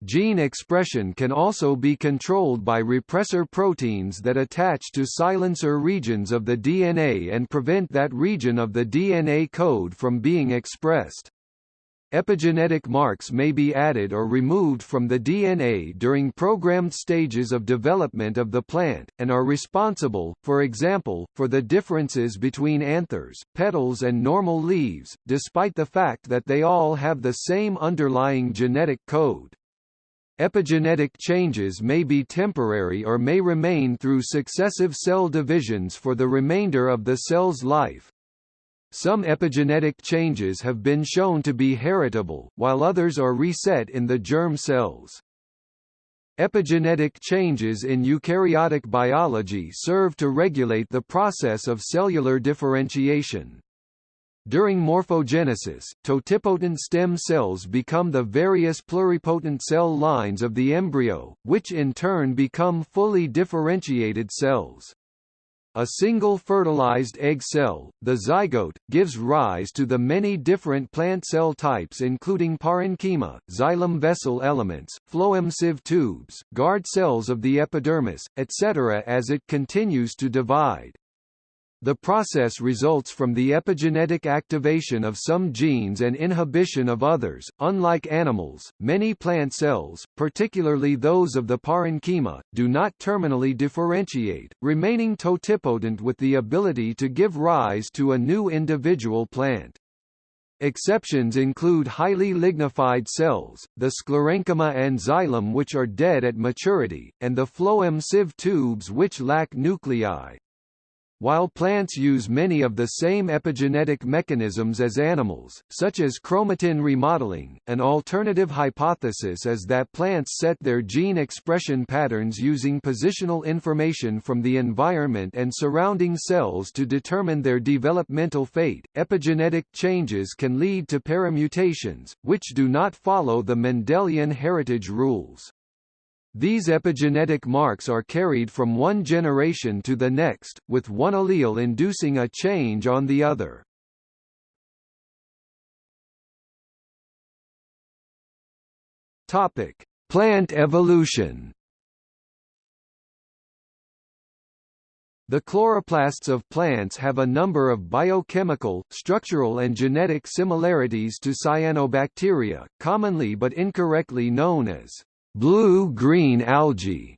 Gene expression can also be controlled by repressor proteins that attach to silencer regions of the DNA and prevent that region of the DNA code from being expressed. Epigenetic marks may be added or removed from the DNA during programmed stages of development of the plant, and are responsible, for example, for the differences between anthers, petals and normal leaves, despite the fact that they all have the same underlying genetic code. Epigenetic changes may be temporary or may remain through successive cell divisions for the remainder of the cell's life. Some epigenetic changes have been shown to be heritable, while others are reset in the germ cells. Epigenetic changes in eukaryotic biology serve to regulate the process of cellular differentiation. During morphogenesis, totipotent stem cells become the various pluripotent cell lines of the embryo, which in turn become fully differentiated cells. A single fertilized egg cell, the zygote, gives rise to the many different plant cell types including parenchyma, xylem vessel elements, phloem sieve tubes, guard cells of the epidermis, etc. as it continues to divide. The process results from the epigenetic activation of some genes and inhibition of others. Unlike animals, many plant cells, particularly those of the parenchyma, do not terminally differentiate, remaining totipotent with the ability to give rise to a new individual plant. Exceptions include highly lignified cells, the sclerenchyma and xylem which are dead at maturity, and the phloem sieve tubes which lack nuclei. While plants use many of the same epigenetic mechanisms as animals, such as chromatin remodeling, an alternative hypothesis is that plants set their gene expression patterns using positional information from the environment and surrounding cells to determine their developmental fate. Epigenetic changes can lead to paramutations, which do not follow the Mendelian heritage rules. These epigenetic marks are carried from one generation to the next, with one allele inducing a change on the other. Topic: Plant evolution. The chloroplasts of plants have a number of biochemical, structural and genetic similarities to cyanobacteria, commonly but incorrectly known as blue-green algae,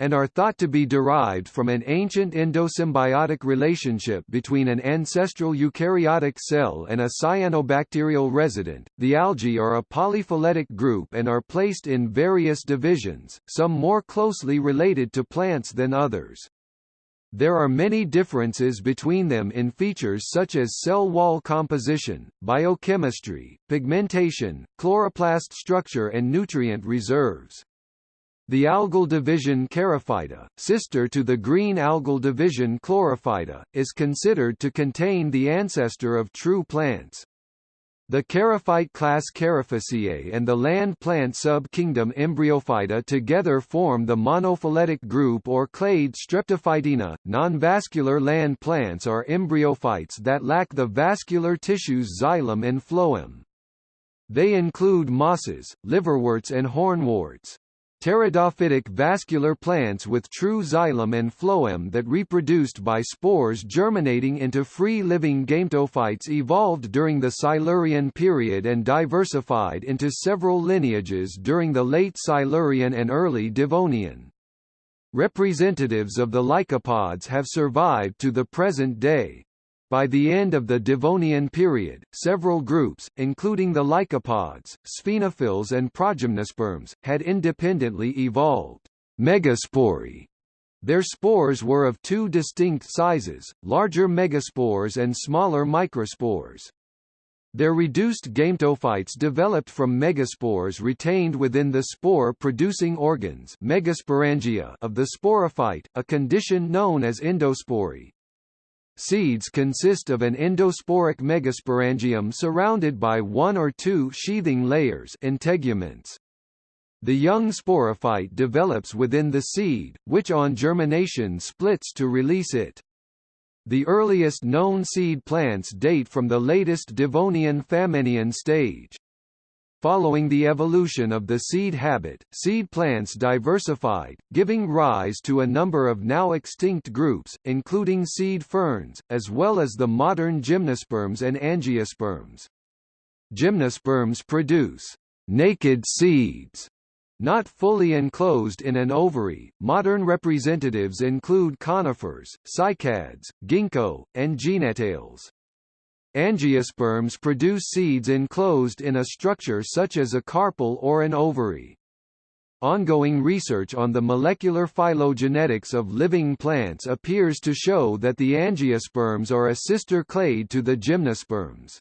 and are thought to be derived from an ancient endosymbiotic relationship between an ancestral eukaryotic cell and a cyanobacterial resident. The algae are a polyphyletic group and are placed in various divisions, some more closely related to plants than others. There are many differences between them in features such as cell wall composition, biochemistry, pigmentation, chloroplast structure and nutrient reserves. The algal division Charophyta, sister to the green algal division Chlorophyta, is considered to contain the ancestor of true plants. The charophyte class Charophyceae and the land plant sub-kingdom Embryophyta together form the monophyletic group or clade Streptophytina. Non-vascular land plants are embryophytes that lack the vascular tissues xylem and phloem. They include mosses, liverworts and hornworts. Pteridophytic vascular plants with true xylem and phloem that reproduced by spores germinating into free-living gametophytes evolved during the Silurian period and diversified into several lineages during the late Silurian and early Devonian. Representatives of the lycopods have survived to the present day. By the end of the Devonian period, several groups, including the lycopods, sphenophylls and progymnosperms, had independently evolved megaspory. Their spores were of two distinct sizes, larger megaspores and smaller microspores. Their reduced gametophytes developed from megaspores retained within the spore-producing organs megasporangia of the sporophyte, a condition known as endospory. Seeds consist of an endosporic megasporangium surrounded by one or two sheathing layers integuments. The young sporophyte develops within the seed, which on germination splits to release it. The earliest known seed plants date from the latest Devonian Famennian stage. Following the evolution of the seed habit, seed plants diversified, giving rise to a number of now extinct groups, including seed ferns, as well as the modern gymnosperms and angiosperms. Gymnosperms produce naked seeds not fully enclosed in an ovary, modern representatives include conifers, cycads, ginkgo, and gnetales. Angiosperms produce seeds enclosed in a structure such as a carpel or an ovary. Ongoing research on the molecular phylogenetics of living plants appears to show that the angiosperms are a sister clade to the gymnosperms.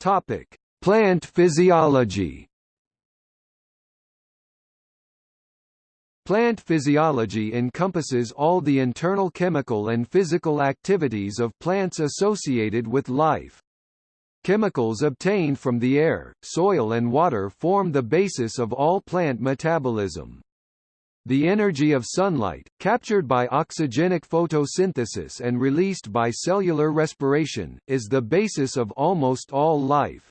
Topic: Plant physiology. Plant physiology encompasses all the internal chemical and physical activities of plants associated with life. Chemicals obtained from the air, soil and water form the basis of all plant metabolism. The energy of sunlight, captured by oxygenic photosynthesis and released by cellular respiration, is the basis of almost all life.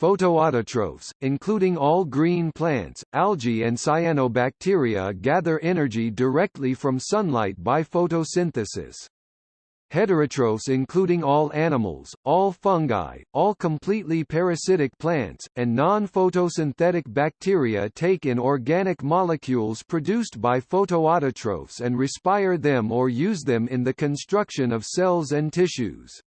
Photoautotrophs, including all green plants, algae and cyanobacteria gather energy directly from sunlight by photosynthesis. Heterotrophs including all animals, all fungi, all completely parasitic plants, and non-photosynthetic bacteria take in organic molecules produced by photoautotrophs and respire them or use them in the construction of cells and tissues.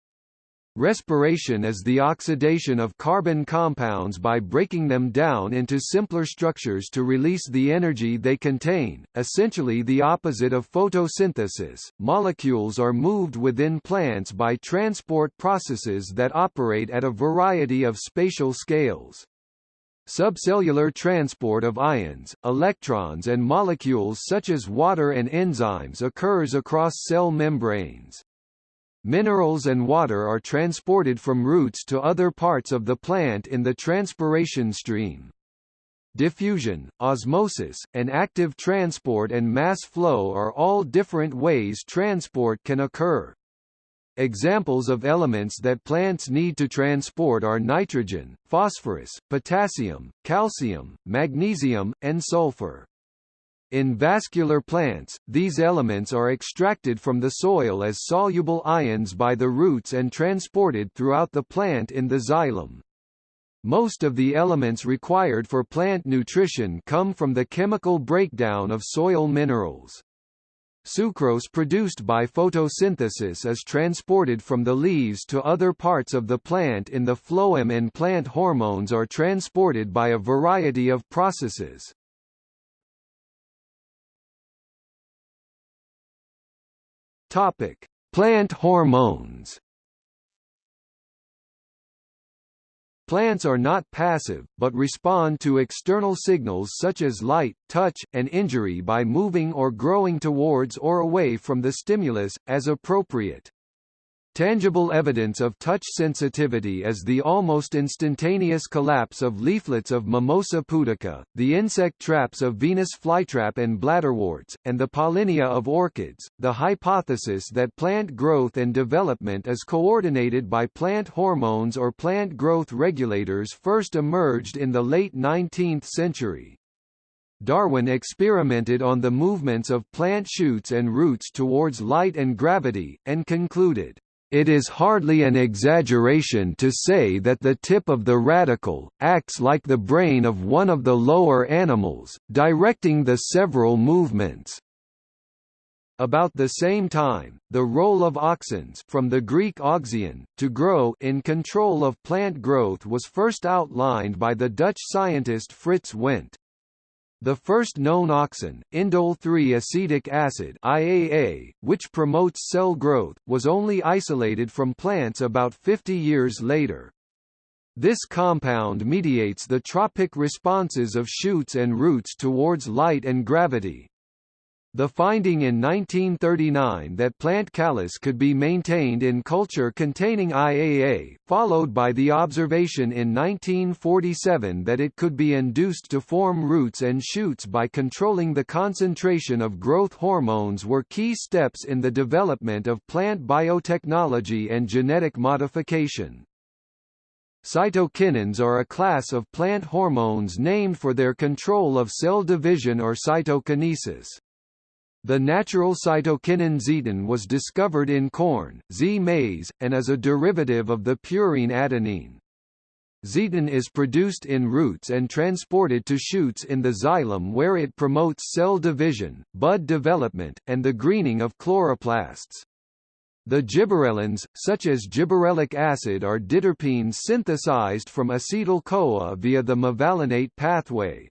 Respiration is the oxidation of carbon compounds by breaking them down into simpler structures to release the energy they contain, essentially the opposite of photosynthesis. Molecules are moved within plants by transport processes that operate at a variety of spatial scales. Subcellular transport of ions, electrons and molecules such as water and enzymes occurs across cell membranes. Minerals and water are transported from roots to other parts of the plant in the transpiration stream. Diffusion, osmosis, and active transport and mass flow are all different ways transport can occur. Examples of elements that plants need to transport are nitrogen, phosphorus, potassium, calcium, magnesium, and sulfur. In vascular plants, these elements are extracted from the soil as soluble ions by the roots and transported throughout the plant in the xylem. Most of the elements required for plant nutrition come from the chemical breakdown of soil minerals. Sucrose produced by photosynthesis is transported from the leaves to other parts of the plant in the phloem and plant hormones are transported by a variety of processes. Topic: Plant hormones. Plants are not passive, but respond to external signals such as light, touch, and injury by moving or growing towards or away from the stimulus, as appropriate. Tangible evidence of touch sensitivity is the almost instantaneous collapse of leaflets of Mimosa pudica, the insect traps of Venus flytrap and bladderworts, and the pollinia of orchids. The hypothesis that plant growth and development is coordinated by plant hormones or plant growth regulators first emerged in the late 19th century. Darwin experimented on the movements of plant shoots and roots towards light and gravity, and concluded, it is hardly an exaggeration to say that the tip of the radicle, acts like the brain of one of the lower animals, directing the several movements. About the same time, the role of auxins from the Greek auxein, to grow in control of plant growth was first outlined by the Dutch scientist Frits Went. The first known auxin, indole-3 acetic acid IAA, which promotes cell growth, was only isolated from plants about 50 years later. This compound mediates the tropic responses of shoots and roots towards light and gravity. The finding in 1939 that plant callus could be maintained in culture containing IAA, followed by the observation in 1947 that it could be induced to form roots and shoots by controlling the concentration of growth hormones were key steps in the development of plant biotechnology and genetic modification. Cytokinins are a class of plant hormones named for their control of cell division or cytokinesis. The natural cytokinin zeatin was discovered in corn, Zea mays, and is a derivative of the purine adenine. Zeatin is produced in roots and transported to shoots in the xylem where it promotes cell division, bud development, and the greening of chloroplasts. The gibberellins, such as gibberellic acid are diterpenes synthesized from acetyl-CoA via the mevalonate pathway.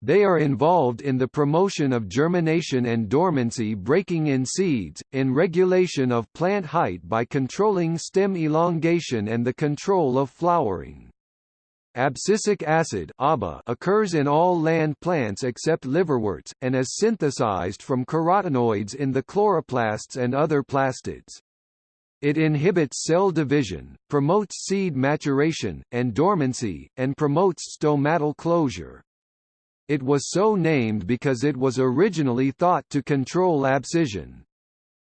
They are involved in the promotion of germination and dormancy breaking in seeds, in regulation of plant height by controlling stem elongation and the control of flowering. Abscisic acid occurs in all land plants except liverworts, and is synthesized from carotenoids in the chloroplasts and other plastids. It inhibits cell division, promotes seed maturation, and dormancy, and promotes stomatal closure. It was so named because it was originally thought to control abscission.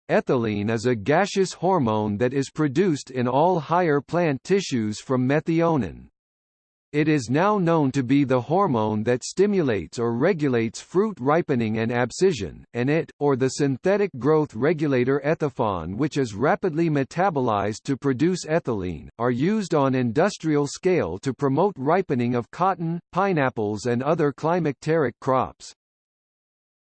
Ethylene is a gaseous hormone that is produced in all higher plant tissues from methionine. It is now known to be the hormone that stimulates or regulates fruit ripening and abscission, and it, or the synthetic growth regulator ethephon which is rapidly metabolized to produce ethylene, are used on industrial scale to promote ripening of cotton, pineapples and other climacteric crops.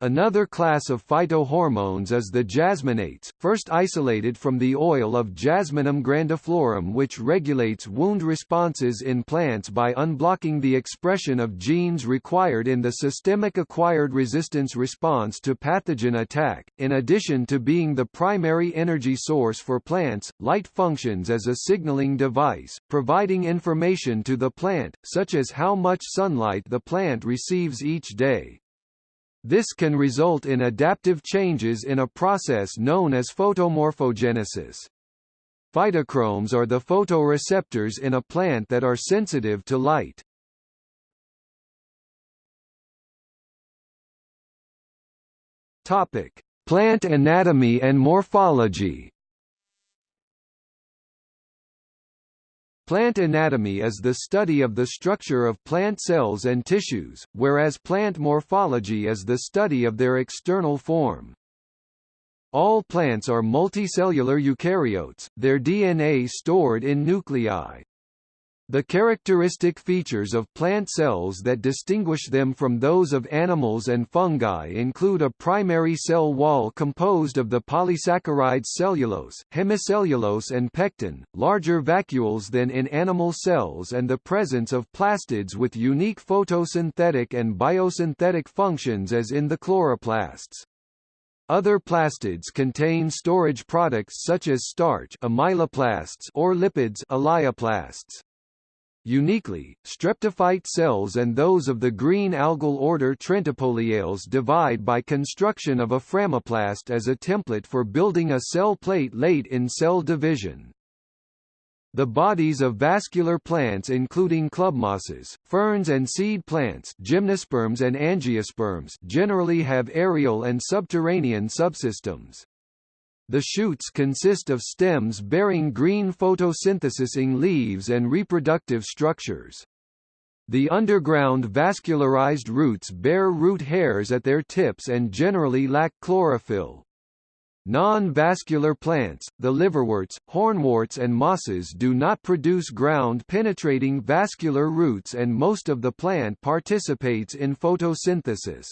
Another class of phytohormones is the jasmonates, first isolated from the oil of Jasminum grandiflorum which regulates wound responses in plants by unblocking the expression of genes required in the systemic acquired resistance response to pathogen attack. In addition to being the primary energy source for plants, light functions as a signaling device, providing information to the plant, such as how much sunlight the plant receives each day. This can result in adaptive changes in a process known as photomorphogenesis. Phytochromes are the photoreceptors in a plant that are sensitive to light. Topic: Plant anatomy and morphology. Plant anatomy is the study of the structure of plant cells and tissues, whereas plant morphology is the study of their external form. All plants are multicellular eukaryotes, their DNA stored in nuclei. The characteristic features of plant cells that distinguish them from those of animals and fungi include a primary cell wall composed of the polysaccharides cellulose, hemicellulose and pectin, larger vacuoles than in animal cells and the presence of plastids with unique photosynthetic and biosynthetic functions as in the chloroplasts. Other plastids contain storage products such as starch amyloplasts or lipids elaioplasts. Uniquely, streptophyte cells and those of the green algal order Trentepohliales divide by construction of a phragmoplast as a template for building a cell plate late in cell division. The bodies of vascular plants including clubmosses, ferns and seed plants gymnosperms and angiosperms generally have aerial and subterranean subsystems. The shoots consist of stems bearing green photosynthesizing leaves and reproductive structures. The underground vascularized roots bear root hairs at their tips and generally lack chlorophyll. Non-vascular plants, the liverworts, hornworts and mosses do not produce ground-penetrating vascular roots and most of the plant participates in photosynthesis.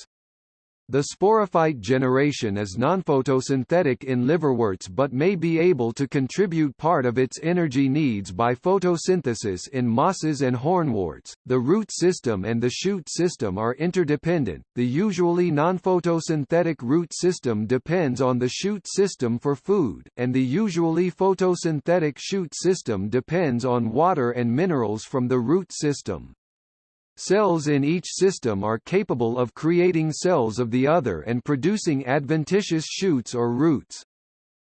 The sporophyte generation is nonphotosynthetic in liverworts but may be able to contribute part of its energy needs by photosynthesis in mosses and hornworts. The root system and the shoot system are interdependent. The usually nonphotosynthetic root system depends on the shoot system for food, and the usually photosynthetic shoot system depends on water and minerals from the root system. Cells in each system are capable of creating cells of the other and producing adventitious shoots or roots.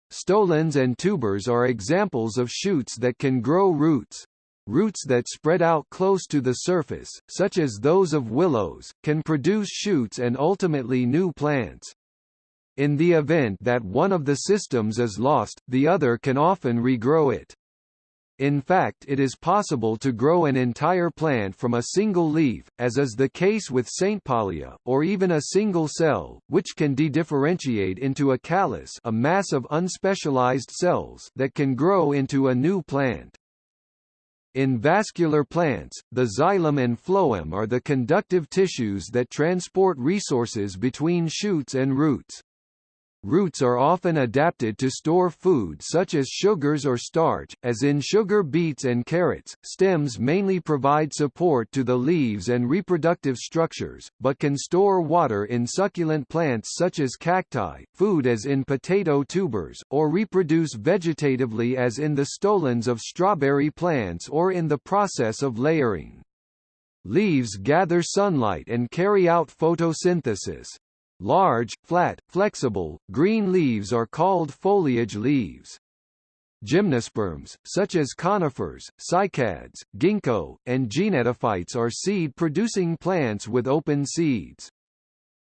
Stolons and tubers are examples of shoots that can grow roots. Roots that spread out close to the surface, such as those of willows, can produce shoots and ultimately new plants. In the event that one of the systems is lost, the other can often regrow it. In fact it is possible to grow an entire plant from a single leaf, as is the case with Saintpaulia, or even a single cell, which can dedifferentiate into a callus a mass of unspecialized cells that can grow into a new plant. In vascular plants, the xylem and phloem are the conductive tissues that transport resources between shoots and roots. Roots are often adapted to store food such as sugars or starch, as in sugar beets and carrots. Stems mainly provide support to the leaves and reproductive structures, but can store water in succulent plants such as cacti, food as in potato tubers, or reproduce vegetatively as in the stolons of strawberry plants or in the process of layering. Leaves gather sunlight and carry out photosynthesis, Large, flat, flexible, green leaves are called foliage leaves. Gymnosperms, such as conifers, cycads, ginkgo, and gnetophytes are seed-producing plants with open seeds.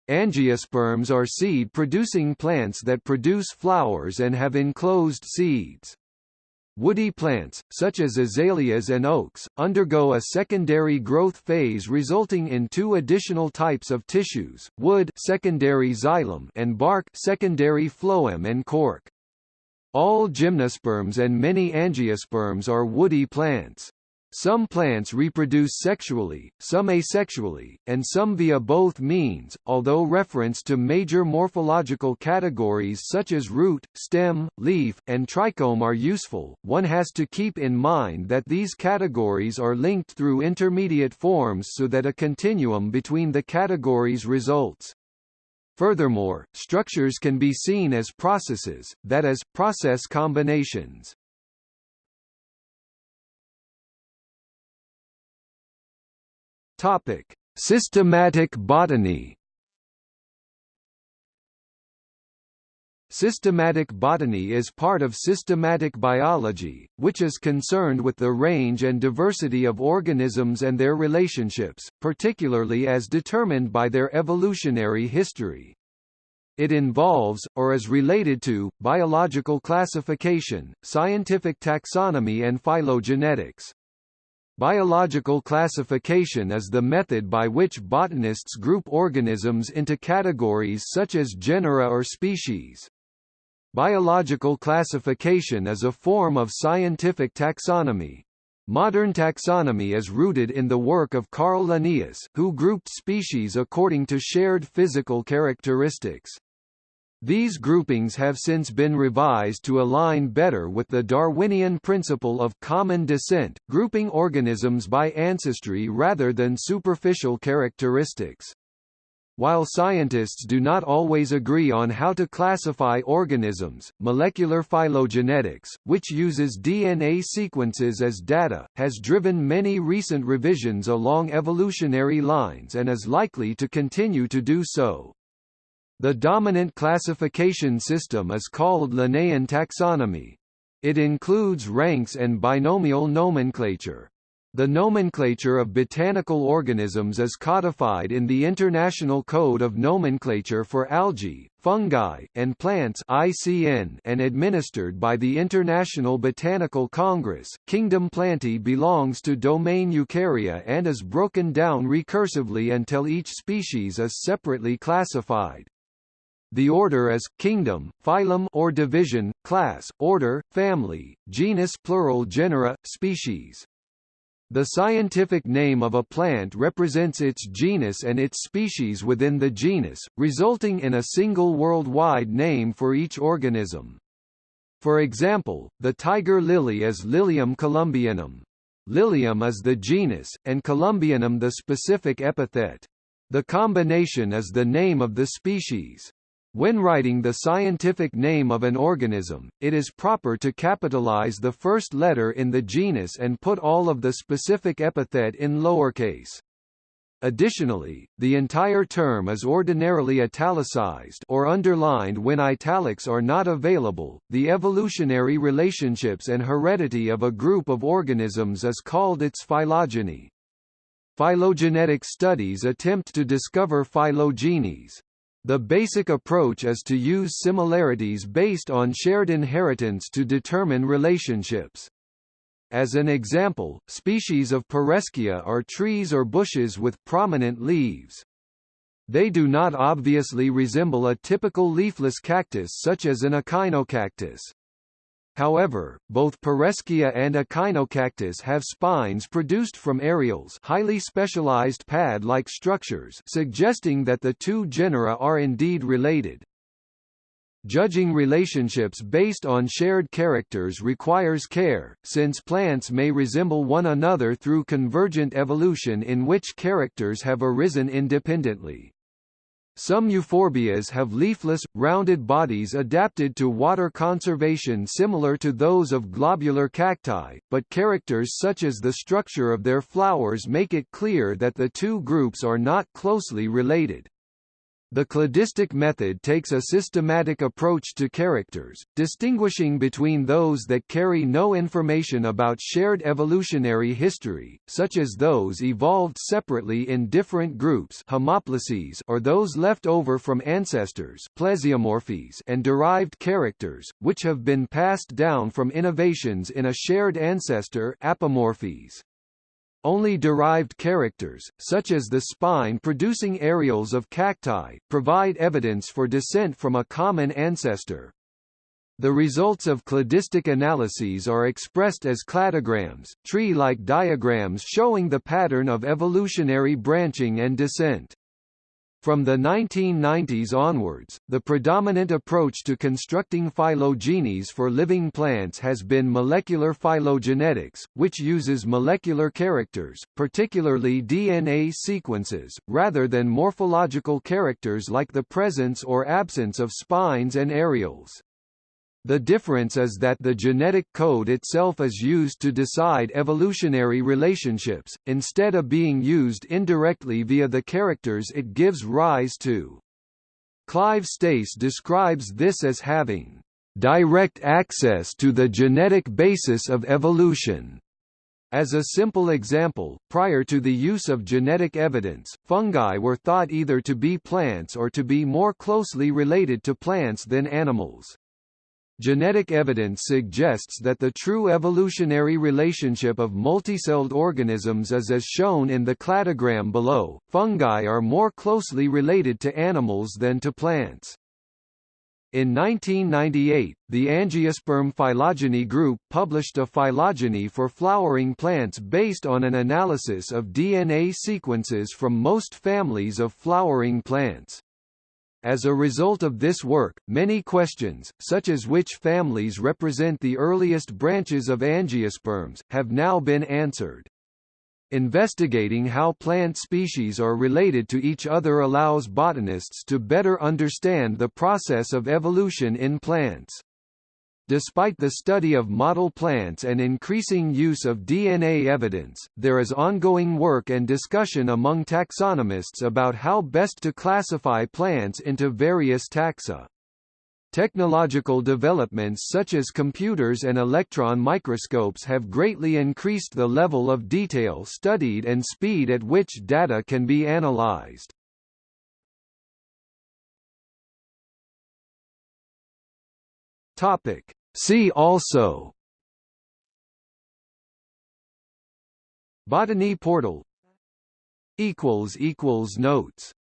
Angiosperms are seed-producing plants that produce flowers and have enclosed seeds. Woody plants, such as azaleas and oaks, undergo a secondary growth phase resulting in two additional types of tissues, wood secondary xylem and bark secondary phloem and cork. All gymnosperms and many angiosperms are woody plants. Some plants reproduce sexually, some asexually, and some via both means, although reference to major morphological categories such as root, stem, leaf, and trichome are useful, one has to keep in mind that these categories are linked through intermediate forms so that a continuum between the categories results. Furthermore, structures can be seen as processes, that is, process combinations. Topic: Systematic botany. Systematic botany is part of systematic biology, which is concerned with the range and diversity of organisms and their relationships, particularly as determined by their evolutionary history. It involves, or is related to, biological classification, scientific taxonomy and phylogenetics. Biological classification is the method by which botanists group organisms into categories such as genera or species. Biological classification is a form of scientific taxonomy. Modern taxonomy is rooted in the work of Carl Linnaeus, who grouped species according to shared physical characteristics. These groupings have since been revised to align better with the Darwinian principle of common descent, grouping organisms by ancestry rather than superficial characteristics. While scientists do not always agree on how to classify organisms, molecular phylogenetics, which uses DNA sequences as data, has driven many recent revisions along evolutionary lines and is likely to continue to do so. The dominant classification system is called Linnaean taxonomy. It includes ranks and binomial nomenclature. The nomenclature of botanical organisms is codified in the International Code of Nomenclature for Algae, Fungi, and Plants (ICN) and administered by the International Botanical Congress. Kingdom Plantae belongs to domain Eukarya and is broken down recursively until each species is separately classified. The order is kingdom, phylum or division, class, order, family, genus plural genera, species. The scientific name of a plant represents its genus and its species within the genus, resulting in a single worldwide name for each organism. For example, the tiger lily is Lilium columbianum. Lilium is the genus, and columbianum the specific epithet. The combination is the name of the species. When writing the scientific name of an organism, it is proper to capitalize the first letter in the genus and put all of the specific epithet in lowercase. Additionally, the entire term is ordinarily italicized or underlined when italics are not available. The evolutionary relationships and heredity of a group of organisms is called its phylogeny. Phylogenetic studies attempt to discover phylogenies, the basic approach is to use similarities based on shared inheritance to determine relationships. As an example, species of Pereskia are trees or bushes with prominent leaves. They do not obviously resemble a typical leafless cactus such as an echinocactus. However, both Pereskia and Echinocactus have spines produced from areoles highly specialized pad-like structures suggesting that the two genera are indeed related. Judging relationships based on shared characters requires care, since plants may resemble one another through convergent evolution in which characters have arisen independently. Some euphorbias have leafless, rounded bodies adapted to water conservation similar to those of globular cacti, but characters such as the structure of their flowers make it clear that the two groups are not closely related. The cladistic method takes a systematic approach to characters, distinguishing between those that carry no information about shared evolutionary history, such as those evolved separately in different groups homoplasies or those left over from ancestors and derived characters, which have been passed down from innovations in a shared ancestor apomorphies. Only derived characters, such as the spine-producing areoles of cacti, provide evidence for descent from a common ancestor. The results of cladistic analyses are expressed as cladograms, tree-like diagrams showing the pattern of evolutionary branching and descent. From the 1990s onwards, the predominant approach to constructing phylogenies for living plants has been molecular phylogenetics, which uses molecular characters, particularly DNA sequences, rather than morphological characters like the presence or absence of spines and areoles. The difference is that the genetic code itself is used to decide evolutionary relationships, instead of being used indirectly via the characters it gives rise to. Clive Stace describes this as having direct access to the genetic basis of evolution. As a simple example, prior to the use of genetic evidence, fungi were thought either to be plants or to be more closely related to plants than animals. Genetic evidence suggests that the true evolutionary relationship of multicelled organisms is as shown in the cladogram below. Fungi are more closely related to animals than to plants. In 1998, the Angiosperm phylogeny group published a phylogeny for flowering plants based on an analysis of DNA sequences from most families of flowering plants. As a result of this work, many questions, such as which families represent the earliest branches of angiosperms, have now been answered. Investigating how plant species are related to each other allows botanists to better understand the process of evolution in plants. Despite the study of model plants and increasing use of DNA evidence, there is ongoing work and discussion among taxonomists about how best to classify plants into various taxa. Technological developments such as computers and electron microscopes have greatly increased the level of detail studied and speed at which data can be analyzed. Topic: See also. Botany portal. Notes